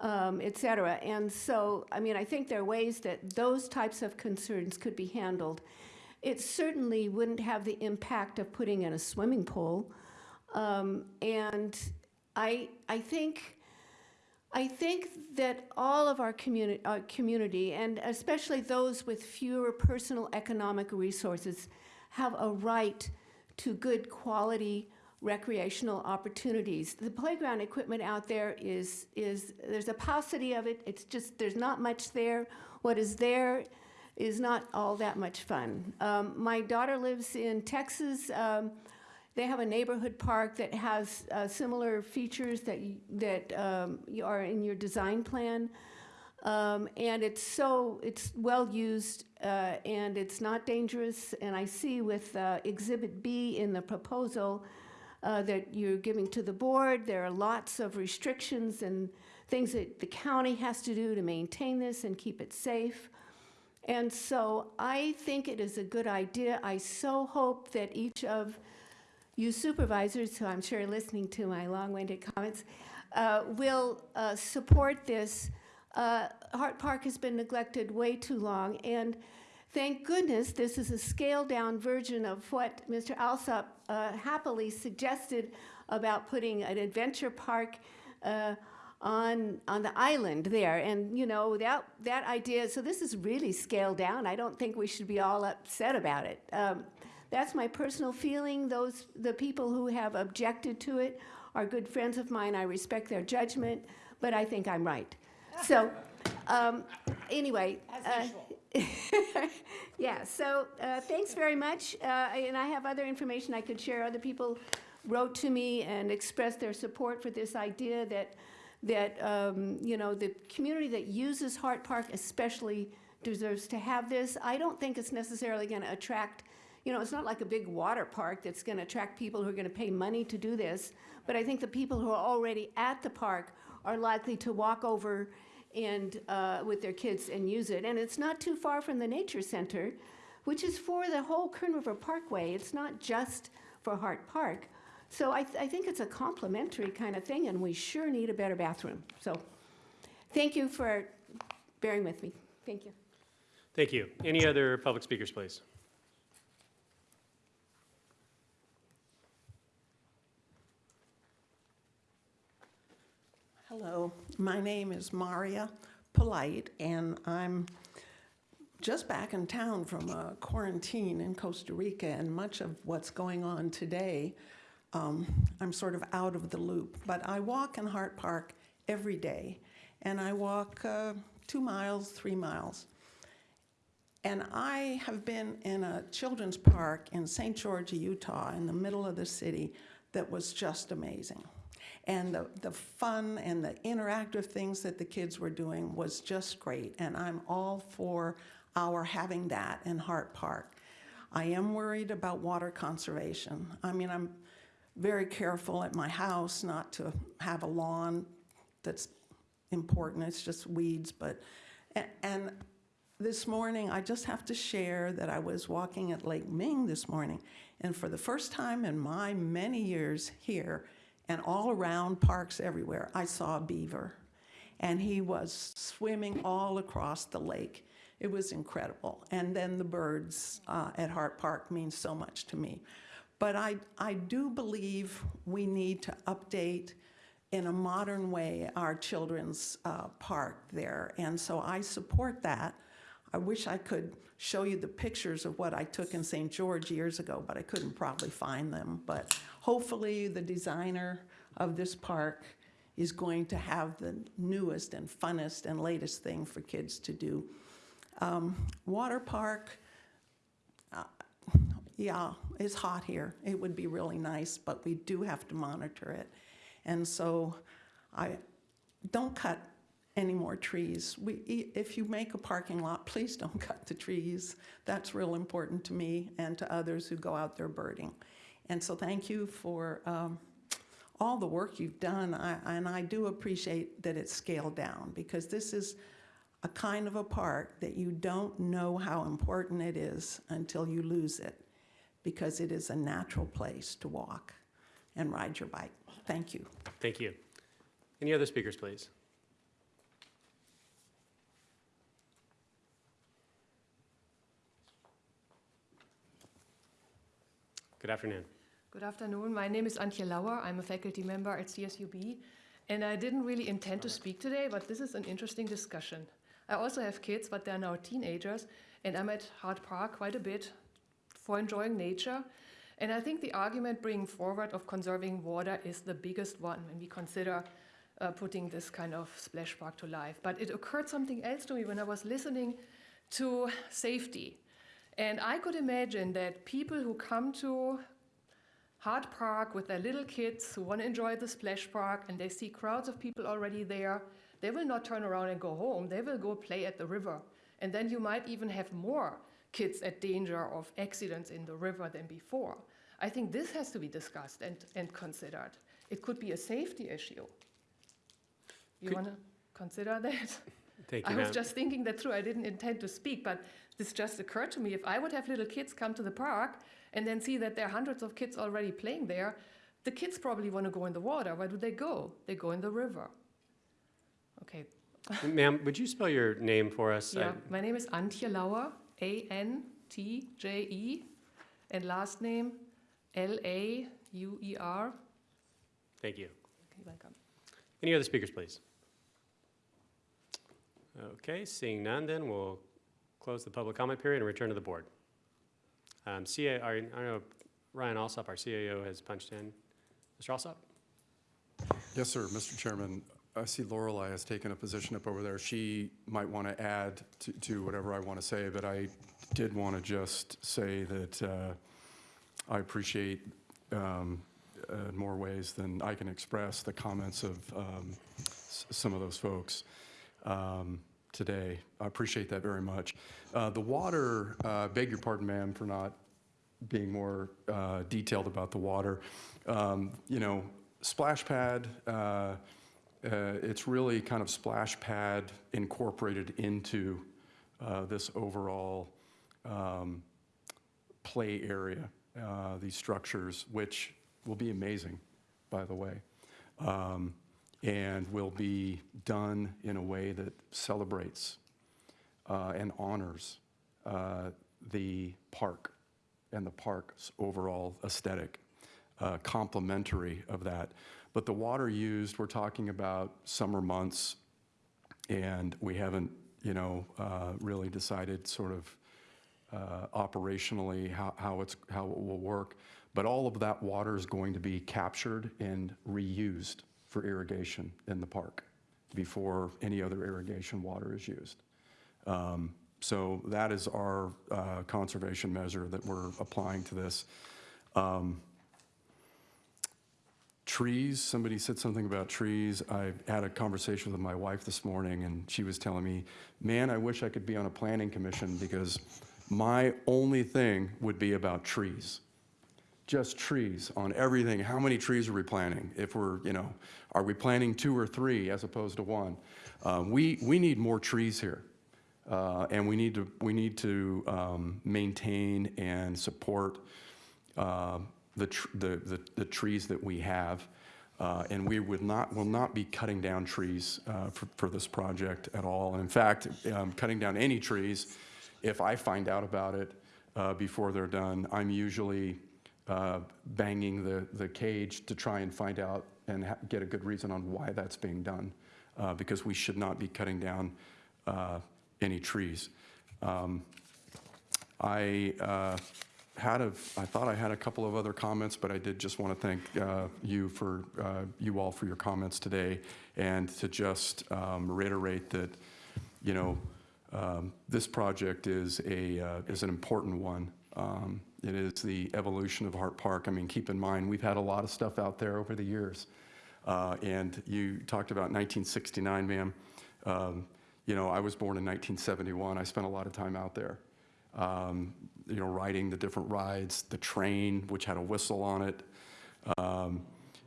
um, et cetera. And so, I mean, I think there are ways that those types of concerns could be handled. It certainly wouldn't have the impact of putting in a swimming pool. Um, and I, I think, I think that all of our community, our community, and especially those with fewer personal economic resources, have a right to good quality recreational opportunities. The playground equipment out there is, is there's a paucity of it. It's just, there's not much there. What is there is not all that much fun. Um, my daughter lives in Texas. Um, they have a neighborhood park that has uh, similar features that you, that um, you are in your design plan. Um, and it's so it's well used uh, and it's not dangerous. And I see with uh, Exhibit B in the proposal uh, that you're giving to the board, there are lots of restrictions and things that the county has to do to maintain this and keep it safe. And so I think it is a good idea. I so hope that each of you supervisors, who I'm sure are listening to my long-winded comments, uh, will uh, support this. Uh, Hart Park has been neglected way too long, and thank goodness this is a scaled-down version of what Mr. Alsop uh, happily suggested about putting an adventure park uh, on on the island there. And you know that that idea. So this is really scaled down. I don't think we should be all upset about it. Um, That's my personal feeling. Those, the people who have objected to it are good friends of mine. I respect their judgment, but I think I'm right. So, um, anyway. uh, Yeah, so, uh, thanks very much. Uh, and I have other information I could share. Other people wrote to me and expressed their support for this idea that, that, um, you know, the community that uses Hart Park especially deserves to have this. I don't think it's necessarily going to attract, you know, it's not like a big water park that's going to attract people who are going to pay money to do this. But I think the people who are already at the park are likely to walk over and, uh, with their kids and use it. And it's not too far from the nature center, which is for the whole Kern River Parkway. It's not just for Hart Park. So I, th- I think it's a complementary kind of thing, and we sure need a better bathroom. So thank you for bearing with me. Thank you. Thank you. Any other public speakers, please? Hello, my name is Maria Polite, and I'm just back in town from a quarantine in Costa Rica, and much of what's going on today, um, I'm sort of out of the loop. But I walk in Hart Park every day, and I walk uh, two miles, three miles. And I have been in a children's park in St. George, Utah, in the middle of the city, that was just amazing. And the, the fun and the interactive things that the kids were doing was just great. And I'm all for our having that in Hart Park. I am worried about water conservation. I mean, I'm very careful at my house not to have a lawn that's important. It's just weeds, but, a- and this morning, I just have to share that I was walking at Lake Ming this morning, and for the first time in my many years here, and all around parks everywhere, I saw a beaver. And he was swimming all across the lake. It was incredible. And then the birds uh, at Hart Park mean so much to me. But I, I do believe we need to update in a modern way our children's uh, park there. And so I support that. I wish I could show you the pictures of what I took in St. George years ago, but I couldn't probably find them. But hopefully, the designer of this park is going to have the newest and funnest and latest thing for kids to do. Um, water park, uh, yeah, it's hot here. It would be really nice, but we do have to monitor it. And so I don't cut any more trees. We, if you make a parking lot, please don't cut the trees. That's real important to me and to others who go out there birding. And so thank you for um, all the work you've done. I, and I do appreciate that it's scaled down because this is a kind of a park that you don't know how important it is until you lose it because it is a natural place to walk and ride your bike. Thank you. Thank you. Any other speakers, please? Good afternoon. Good afternoon. My name is Antje Lauer. I'm a faculty member at CSUB. And I didn't really intend to speak today, but this is an interesting discussion. I also have kids, but they're now teenagers, and I'm at Hart Park quite a bit for enjoying nature. And I think the argument bringing forward of conserving water is the biggest one when we consider uh, putting this kind of splash park to life. But it occurred something else to me when I was listening to safety. And I could imagine that people who come to Hart Park with their little kids who want to enjoy the splash park and they see crowds of people already there, they will not turn around and go home. They will go play at the river. And then you might even have more kids at danger of accidents in the river than before. I think this has to be discussed and, and considered. It could be a safety issue. You want to consider that? Thank I was ma'am. just thinking that through. I didn't intend to speak, but this just occurred to me. If I would have little kids come to the park and then see that there are hundreds of kids already playing there, the kids probably want to go in the water. Where do they go? They go in the river. Okay. Ma'am, would you spell your name for us? Yeah, I- my name is Antje Lauer, A N T J E, and last name L A U E R. Thank you. You're welcome. Any other speakers, please? Okay, seeing none, then we'll close the public comment period and return to the board. Um, CA, our- I know Ryan Alsop, our CAO, has punched in. Mr. Alsop? Yes, sir, Mr. Chairman. I see Lorelei has taken a position up over there. She might want to add to, whatever I want to say, but I did want to just say that uh, I appreciate um, uh, more ways than I can express the comments of um, some of those folks um, today. I appreciate that very much. Uh, The water, uh, beg your pardon, ma'am, for not being more uh, detailed about the water. Um, You know, splash pad, uh, uh, it's really kind of splash pad incorporated into uh, this overall um, play area, these structures, which will be amazing, by the way, um, and will be done in a way that celebrates uh, and honors uh, the park and the park's overall aesthetic, uh, complementary of that. But the water used, we're talking about summer months, and we haven't, you know, uh, really decided sort of uh, operationally how, how it's how it will work. But all of that water is going to be captured and reused for irrigation in the park before any other irrigation water is used. Um, so that is our uh, conservation measure that we're applying to this. Um, Trees, somebody said something about trees. I had a conversation with my wife this morning, and she was telling me, man, I wish I could be on a planning commission because my only thing would be about trees. Just trees on everything. How many trees are we planting? If we're, you know, are we planting two or three as opposed to one? Uh, we, we need more trees here. Uh, and we need to, we need to um, maintain and support uh, the, the, the, the trees that we have. Uh, and we would not, will not be cutting down trees uh, for, for this project at all. And in fact, um, cutting down any trees, if I find out about it uh, before they're done, I'm usually uh, banging the, the cage to try and find out and get a good reason on why that's being done, uh, because we should not be cutting down uh, any trees. Um, I uh, had a, I thought I had a couple of other comments, but I did just want to thank uh, you for, uh, you all for your comments today, and to just um, reiterate that, you know, um, this project is a, is an important one. It is the evolution of Hart Park. I mean, keep in mind, we've had a lot of stuff out there over the years. Uh, And you talked about 1969, ma'am. Um, You know, I was born in 1971. I spent a lot of time out there um, you know, riding the different rides, the train, which had a whistle on it, um,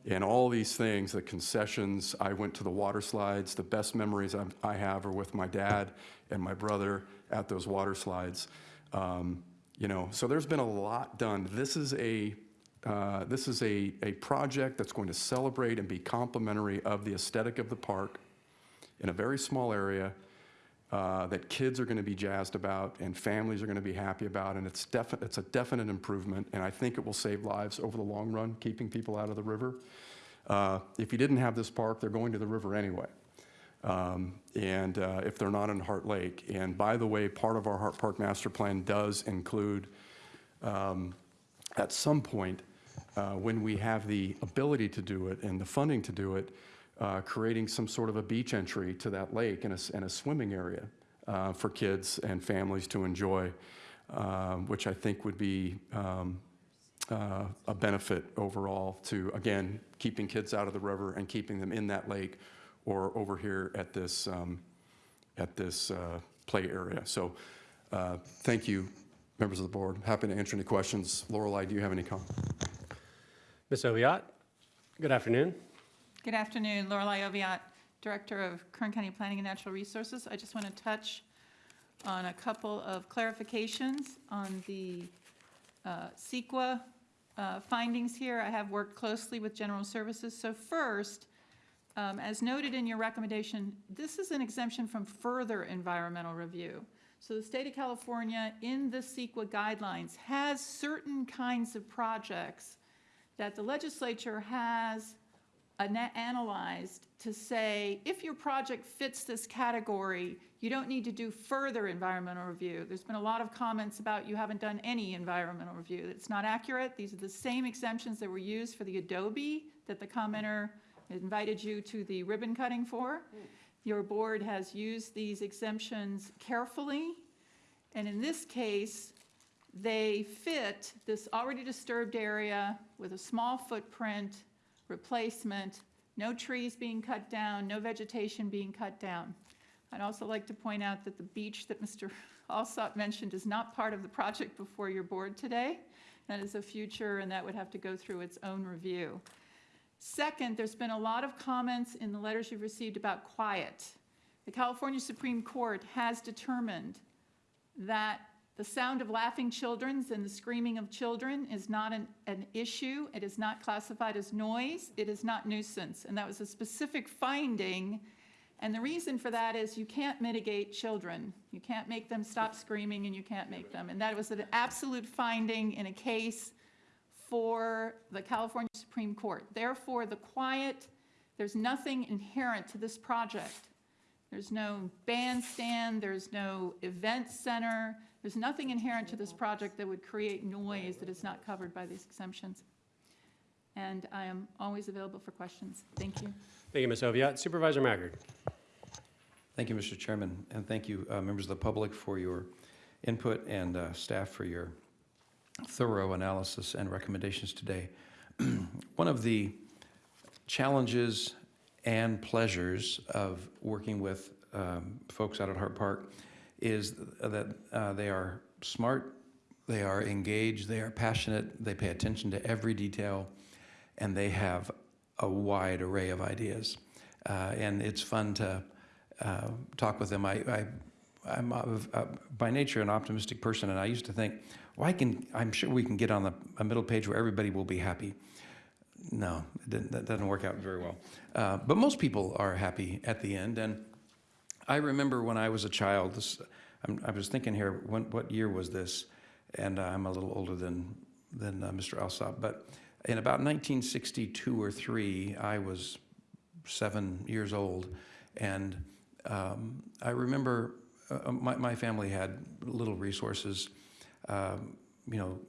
and all these things, the concessions. I went to the water slides. The best memories I, I have are with my dad and my brother at those water slides. Um, you know, so there's been a lot done. This is a uh, this is a, a project that's going to celebrate and be complementary of the aesthetic of the park in a very small area uh, that kids are going to be jazzed about and families are going to be happy about, and it's defi- it's a definite improvement, and I think it will save lives over the long run, keeping people out of the river. Uh, if you didn't have this park, they're going to the river anyway. Um, and uh, if they're not in Hart Lake. And by the way, part of our Hart Park Master Plan does include, um, at some point, uh, when we have the ability to do it and the funding to do it, uh, creating some sort of a beach entry to that lake and a, and a swimming area uh, for kids and families to enjoy, um, which I think would be um, uh, a benefit overall to, again, keeping kids out of the river and keeping them in that lake or over here at this, um, at this uh, play area. So uh, thank you, members of the board. Happy to answer any questions. Lorelei, do you have any comments? Ms. Oviatt, good afternoon. Good afternoon, Lorelei Oviatt, Director of Kern County Planning and Natural Resources. I just want to touch on a couple of clarifications on the uh, CEQA uh, findings here. I have worked closely with General Services. So first, um, as noted in your recommendation, this is an exemption from further environmental review. So the state of California, in the CEQA guidelines, has certain kinds of projects that the legislature has ana- analyzed to say, if your project fits this category, you don't need to do further environmental review. There's been a lot of comments about you haven't done any environmental review. It's not accurate. These are the same exemptions that were used for the Adobe that the commenter invited you to the ribbon cutting for. Hmm. Your board has used these exemptions carefully, and in this case, they fit this already disturbed area with a small footprint, replacement, no trees being cut down, no vegetation being cut down. I'd also like to point out that the beach that Mr. Alsop mentioned is not part of the project before your board today. That is a future, and that would have to go through its own review. Second, there's been a lot of comments in the letters you've received about quiet. The California Supreme Court has determined that the sound of laughing children and the screaming of children is not an, an issue. It is not classified as noise. It is not nuisance. And that was a specific finding. And the reason for that is you can't mitigate children. You can't make them stop screaming and you can't make them. And that was an absolute finding in a case for the California Supreme Court. Therefore, the quiet, there's nothing inherent to this project. There's no bandstand, there's no event center, there's nothing inherent to this project that would create noise that is not covered by these exemptions. And I am always available for questions. Thank you. Thank you, Ms. Oviatt. Supervisor Maggard. Thank you, Mr. Chairman, and thank you, uh, members of the public, for your input and uh, staff for your thorough analysis and recommendations today. One of the challenges and pleasures of working with um, folks out at Hart Park is that uh, they are smart, they are engaged, they are passionate, they pay attention to every detail, and they have a wide array of ideas. Uh, and it's fun to uh, talk with them. I, I, I'm uh, by nature an optimistic person, and I used to think, well, I can, I'm sure we can get on the, a middle page where everybody will be happy. No, that doesn't work out very well. Uh, but most people are happy at the end. And I remember when I was a child, this, I'm, I was thinking here, when, what year was this? And uh, I'm a little older than, than uh, Mr. Alsop, but in about 1962 or three, I was seven years old. And um, I remember uh, my, my family had little resources, um, you know,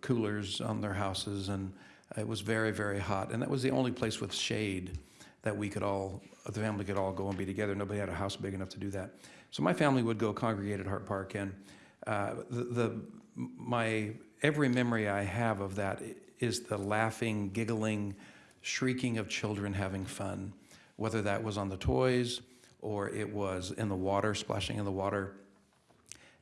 coolers on their houses, and it was very, very hot. And that was the only place with shade that we could all, the family could all go and be together. Nobody had a house big enough to do that. So my family would go congregate at Hart Park, and uh, the, the my every memory I have of that is the laughing, giggling, shrieking of children having fun, whether that was on the toys or it was in the water, splashing in the water.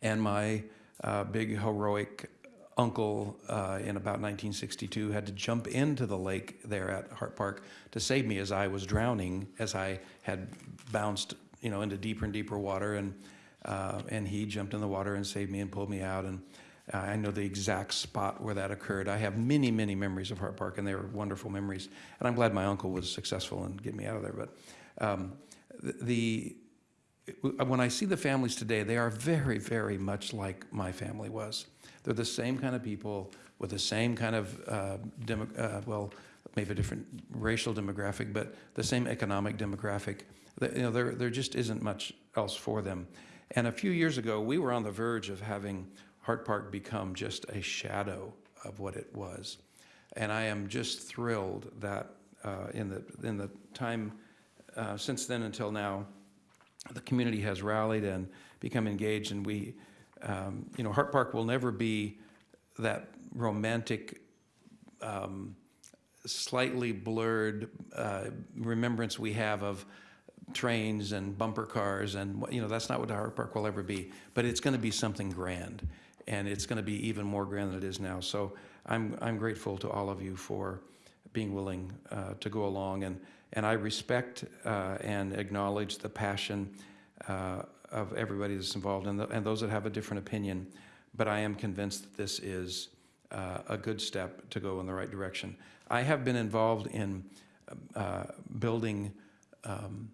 And my uh, big heroic uncle uh, in about 1962 had to jump into the lake there at Hart Park to save me as I was drowning, as I had bounced, you know, into deeper and deeper water, and uh, and he jumped in the water and saved me and pulled me out. And uh, I know the exact spot where that occurred. I have many, many memories of Hart Park, and they were wonderful memories. And I'm glad my uncle was successful in getting me out of there. But um, the when I see the families today, they are very, very much like my family was. They're the same kind of people with the same kind of, uh, uh, well, maybe a different racial demographic, but the same economic demographic. You know, there, there just isn't much else for them. And a few years ago, we were on the verge of having Hart Park become just a shadow of what it was. And I am just thrilled that uh, in, the, in the time uh, since then until now, the community has rallied and become engaged, and we, um, you know, Hart Park will never be that romantic, um, slightly blurred uh, remembrance we have of trains and bumper cars, and you know, that's not what Hart Park will ever be. But it's going to be something grand, and it's going to be even more grand than it is now. So I'm I'm grateful to all of you for being willing uh, to go along and and I respect uh, and acknowledge the passion uh, of everybody that's involved and, the, and, those that have a different opinion. But I am convinced that this is uh, a good step to go in the right direction. I have been involved in uh, building um,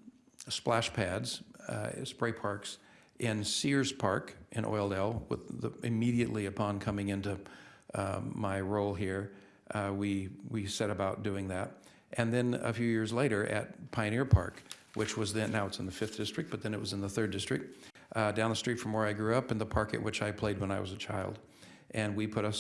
splash pads, uh, spray parks in Sears Park in Oildale. With the, immediately upon coming into um, my role here, uh, we we set about doing that And then a few years later at Pioneer Park, which was then, now it's in the fifth district, but then it was in the third district, uh, down the street from where I grew up in the park at which I played when I was a child. And we put a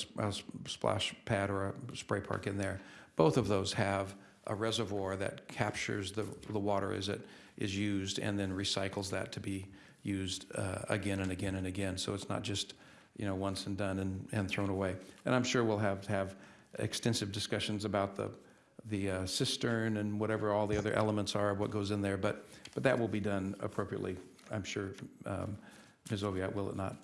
splash pad or a spray park in there. Both of those have a reservoir that captures the, the water as it is used and then recycles that to be used uh, again and again and again. So it's not just, you know, once and done and, and thrown away. And I'm sure we'll have, have extensive discussions about the, the uh, cistern and whatever all the other elements are, what goes in there, but, but that will be done appropriately, I'm sure. Um, Ms. Oviatt, will it not?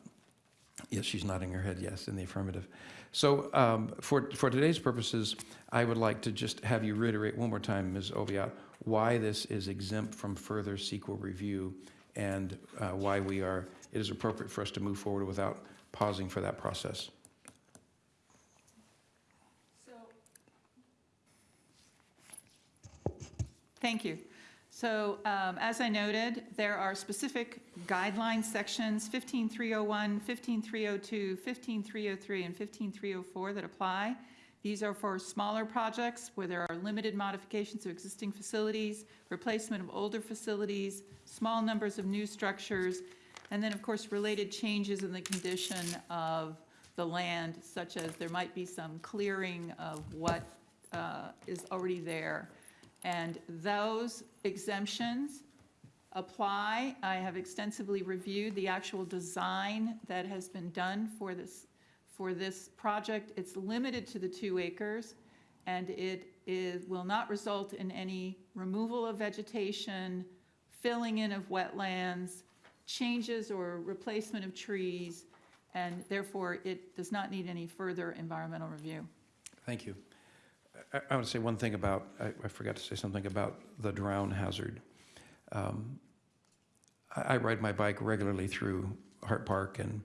Yes, she's nodding her head yes in the affirmative. So um, for, for today's purposes, I would like to just have you reiterate one more time, Ms. Oviatt, why this is exempt from further CEQA review and uh, why we are, it is appropriate for us to move forward without pausing for that process. Thank you. So um, as I noted, there are specific guideline sections, 15301, 15302, 15303, and 15304 that apply. These are for smaller projects where there are limited modifications to existing facilities, replacement of older facilities, small numbers of new structures, and then, of course, related changes in the condition of the land, such as there might be some clearing of what uh, is already there. And those exemptions apply. I have extensively reviewed the actual design that has been done for this, for this project. It's limited to the two acres, and it is, will not result in any removal of vegetation, filling in of wetlands, changes or replacement of trees, and therefore it does not need any further environmental review. Thank you. I, I want to say one thing about, I, I forgot to say something about the drown hazard. Um, I, I ride my bike regularly through Hart Park and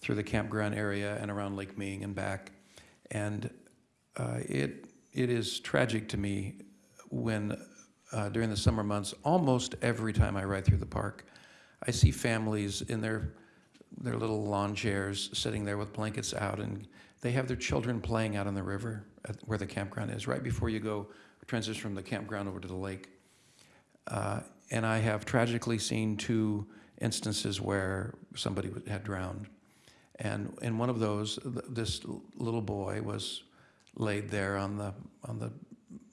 through the campground area and around Lake Ming and back. And uh, it, it is tragic to me when, uh, during the summer months, almost every time I ride through the park, I see families in their, their little lawn chairs sitting there with blankets out and they have their children playing out on the river where the campground is, right before you go transition from the campground over to the lake. Uh, and I have tragically seen two instances where somebody had drowned. And in one of those, th- this little boy was laid there on the, on the,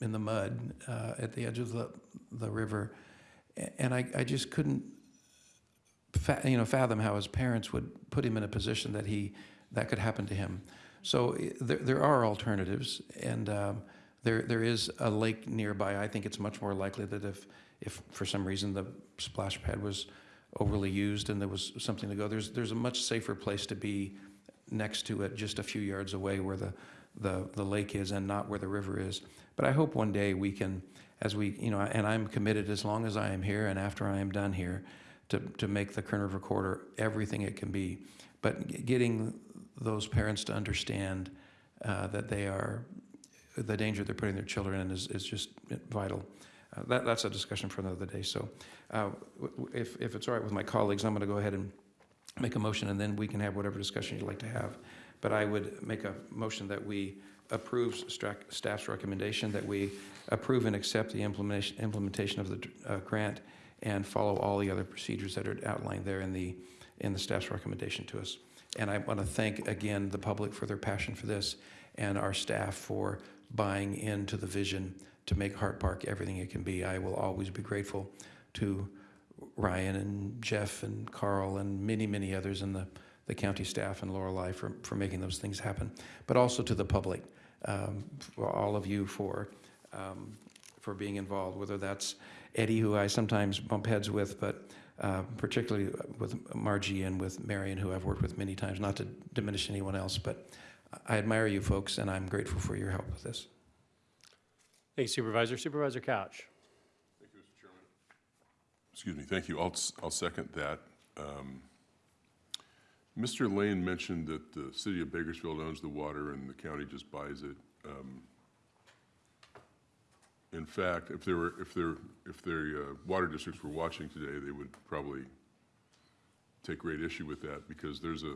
in the mud uh, at the edge of the, the river. And I, I just couldn't, you know, fathom how his parents would put him in a position that he, that could happen to him. So there, there are alternatives, and um, there, there is a lake nearby. I think it's much more likely that if, if for some reason the splash pad was overly used and there was something to go, there's, there's a much safer place to be next to it, just a few yards away where the, the, the lake is and not where the river is. But I hope one day we can, as we, you know, and I'm committed as long as I am here and after I am done here, to, to make the Kern River corridor everything it can be. But getting those parents to understand uh, that they are, the danger they're putting their children in is, is just vital. Uh, That, that's a discussion for another day. So uh, if, if it's all right with my colleagues, I'm going to go ahead and make a motion, and then we can have whatever discussion you'd like to have. But I would make a motion that we approve staff's recommendation, that we approve and accept the implementation, implementation of the uh, grant and follow all the other procedures that are outlined there in the, in the staff's recommendation to us. And I want to thank again the public for their passion for this and our staff for buying into the vision to make Hart Park everything it can be. I will always be grateful to Ryan and Jeff and Carl and many, many others in the, the county staff and Lorelei for, for making those things happen, but also to the public, um, for all of you for, um, for being involved, whether that's Eddie, who I sometimes bump heads with, but uh, particularly with Margie and with Marion, who I've worked with many times, not to diminish anyone else, but I admire you folks, and I'm grateful for your help with this. Thank you Supervisor. Supervisor Couch. Thank you, Mr. Chairman. Excuse me, thank you. I'll, s- I'll second that. Um, Mr. Lane mentioned that the city of Bakersfield owns the water and the county just buys it. Um, In fact, if there were, if there, if the uh, water districts were watching today, they would probably take great issue with that because there's a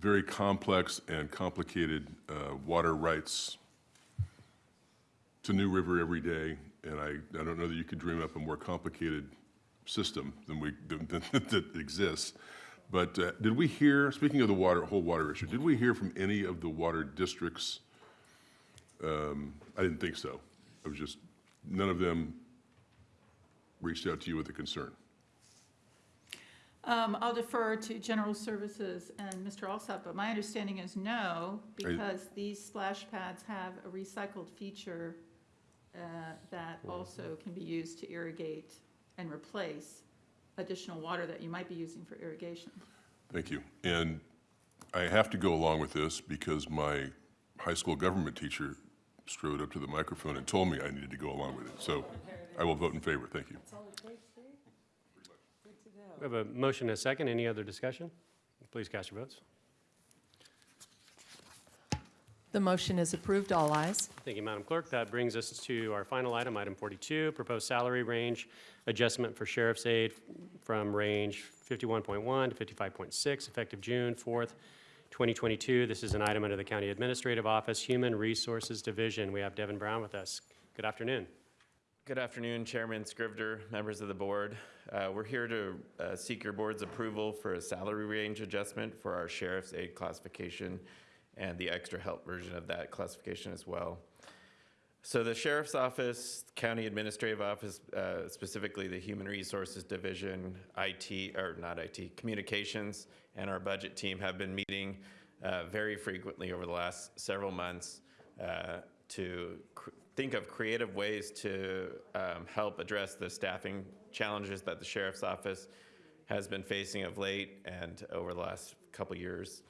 very complex and complicated uh, water rights to new river every day, and I, I don't know that you could dream up a more complicated system than we, than, than, that exists. But uh, did we hear, speaking of the water, whole water issue, did we hear from any of the water districts? Um, I didn't think so. I was just, none of them reached out to you with a concern. Um, I'll defer to General Services and Mr. Alsop, but my understanding is no, because these splash pads have a recycled feature uh, that also can be used to irrigate and replace additional water that you might be using for irrigation. Thank you. And I have to go along with this because my high school government teacher strode up to the microphone and told me I needed to go along with it. So I will vote in favor. Thank you. We have a motion and a second. Any other discussion? Please cast your votes. The motion is approved, all ayes. Thank you, Madam Clerk. That brings us to our final item, item 42, proposed salary range adjustment for sheriff's aid from range 51.1 to 55.6, effective June 4th, 2022. This is an item under the County Administrative Office, Human Resources Division. We have Devin Brown with us. Good afternoon. Good afternoon, Chairman Scrivner, members of the board. Uh, We're here to uh, seek your board's approval for a salary range adjustment for our sheriff's aide classification and the extra help version of that classification as well. So the sheriff's office, county administrative office, uh, specifically the human resources division, IT, or not IT, communications, and our budget team have been meeting uh, very frequently over the last several months uh, to think of creative ways to um, help address the staffing challenges that the sheriff's office has been facing of late and over the last couple years.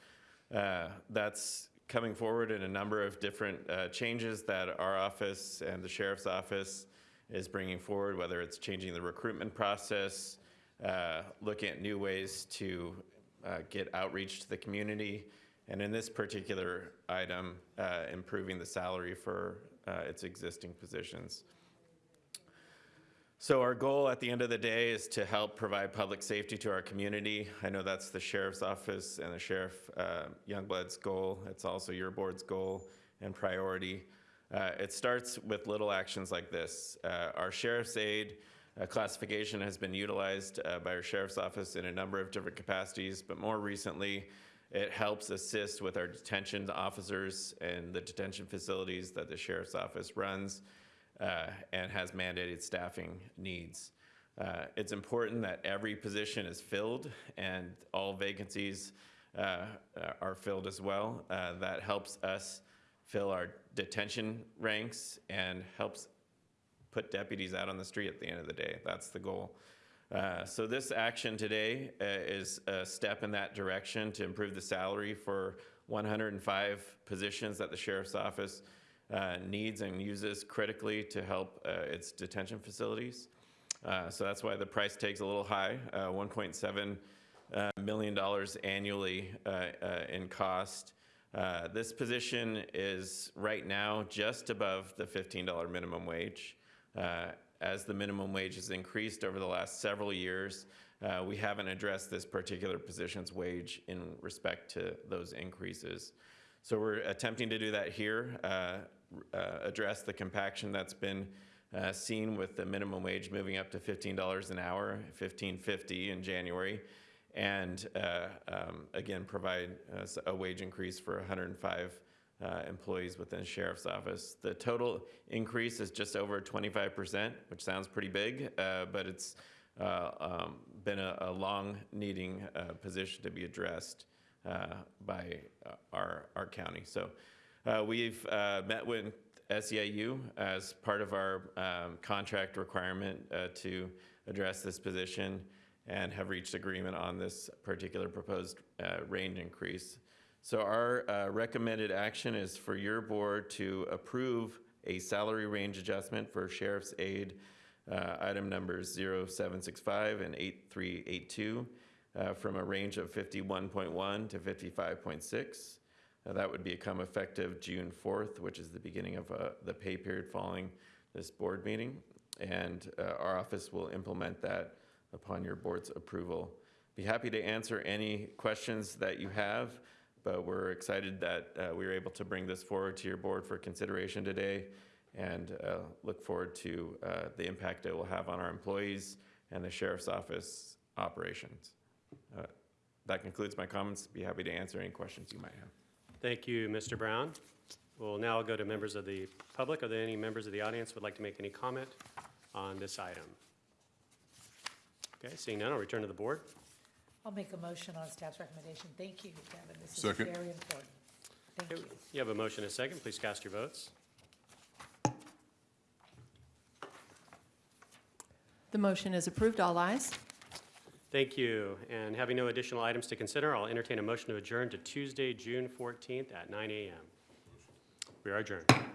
Uh, That's coming forward in a number of different uh, changes that our office and the sheriff's office is bringing forward, whether it's changing the recruitment process, uh, looking at new ways to uh, get outreach to the community, and in this particular item, uh, improving the salary for uh, its existing positions. So our goal at the end of the day is to help provide public safety to our community. I know that's the sheriff's office and the sheriff uh, Youngblood's goal. It's also your board's goal and priority. Uh, it starts with little actions like this. Uh, our sheriff's aid uh, classification has been utilized uh, by our sheriff's office in a number of different capacities, but more recently, it helps assist with our detention officers and the detention facilities that the sheriff's office runs uh, and has mandated staffing needs. Uh, It's important that every position is filled and all vacancies uh, are filled as well. Uh, That helps us fill our detention ranks and helps put deputies out on the street at the end of the day. That's the goal. Uh, So this action today uh, is a step in that direction to improve the salary for 105 positions that the sheriff's office uh, needs and uses critically to help uh, its detention facilities. Uh, So that's why the price tag's a little high, uh, $1.7 uh, million dollars annually in cost. This position is right now just above the $15 minimum wage. As the minimum wage has increased over the last several years, uh, we haven't addressed this particular position's wage in respect to those increases. So we're attempting to do that here, uh, uh, address the compaction that's been uh, seen with the minimum wage moving up to $15 an hour, $15.50 in January, and uh, um, again, provide a wage increase for 105 uh, employees within the sheriff's office. The total increase is just over 25%, which sounds pretty big, uh, but it's um, been a, a long needing position to be addressed by our, our county. So uh, we've uh, met with SEIU as part of our um, contract requirement uh, to address this position and have reached agreement on this particular proposed uh, range increase. So our uh, recommended action is for your board to approve a salary range adjustment for sheriff's aide, uh, item numbers 0765 and 8382, uh, from a range of 51.1 to 55.6. That would become effective June 4th, which is the beginning of uh, the pay period following this board meeting. And uh, our office will implement that upon your board's approval. Be happy to answer any questions that you have, but we're excited that uh, we were able to bring this forward to your board for consideration today and uh, look forward to uh, the impact it will have on our employees and the sheriff's office operations. Uh, That concludes my comments. Be happy to answer any questions you might have. Thank you, Mr. Brown. We'll now go to members of the public. Are there any members of the audience who would like to make any comment on this item? Okay, seeing none, I'll return to the board. I'll make a motion on staff's recommendation. Thank you, Kevin. This is very important. Thank you. You have a motion and a second. Please cast your votes. The motion is approved. All ayes. Thank you. And having no additional items to consider, I'll entertain a motion to adjourn to Tuesday, June 14th at 9 a.m. We are adjourned.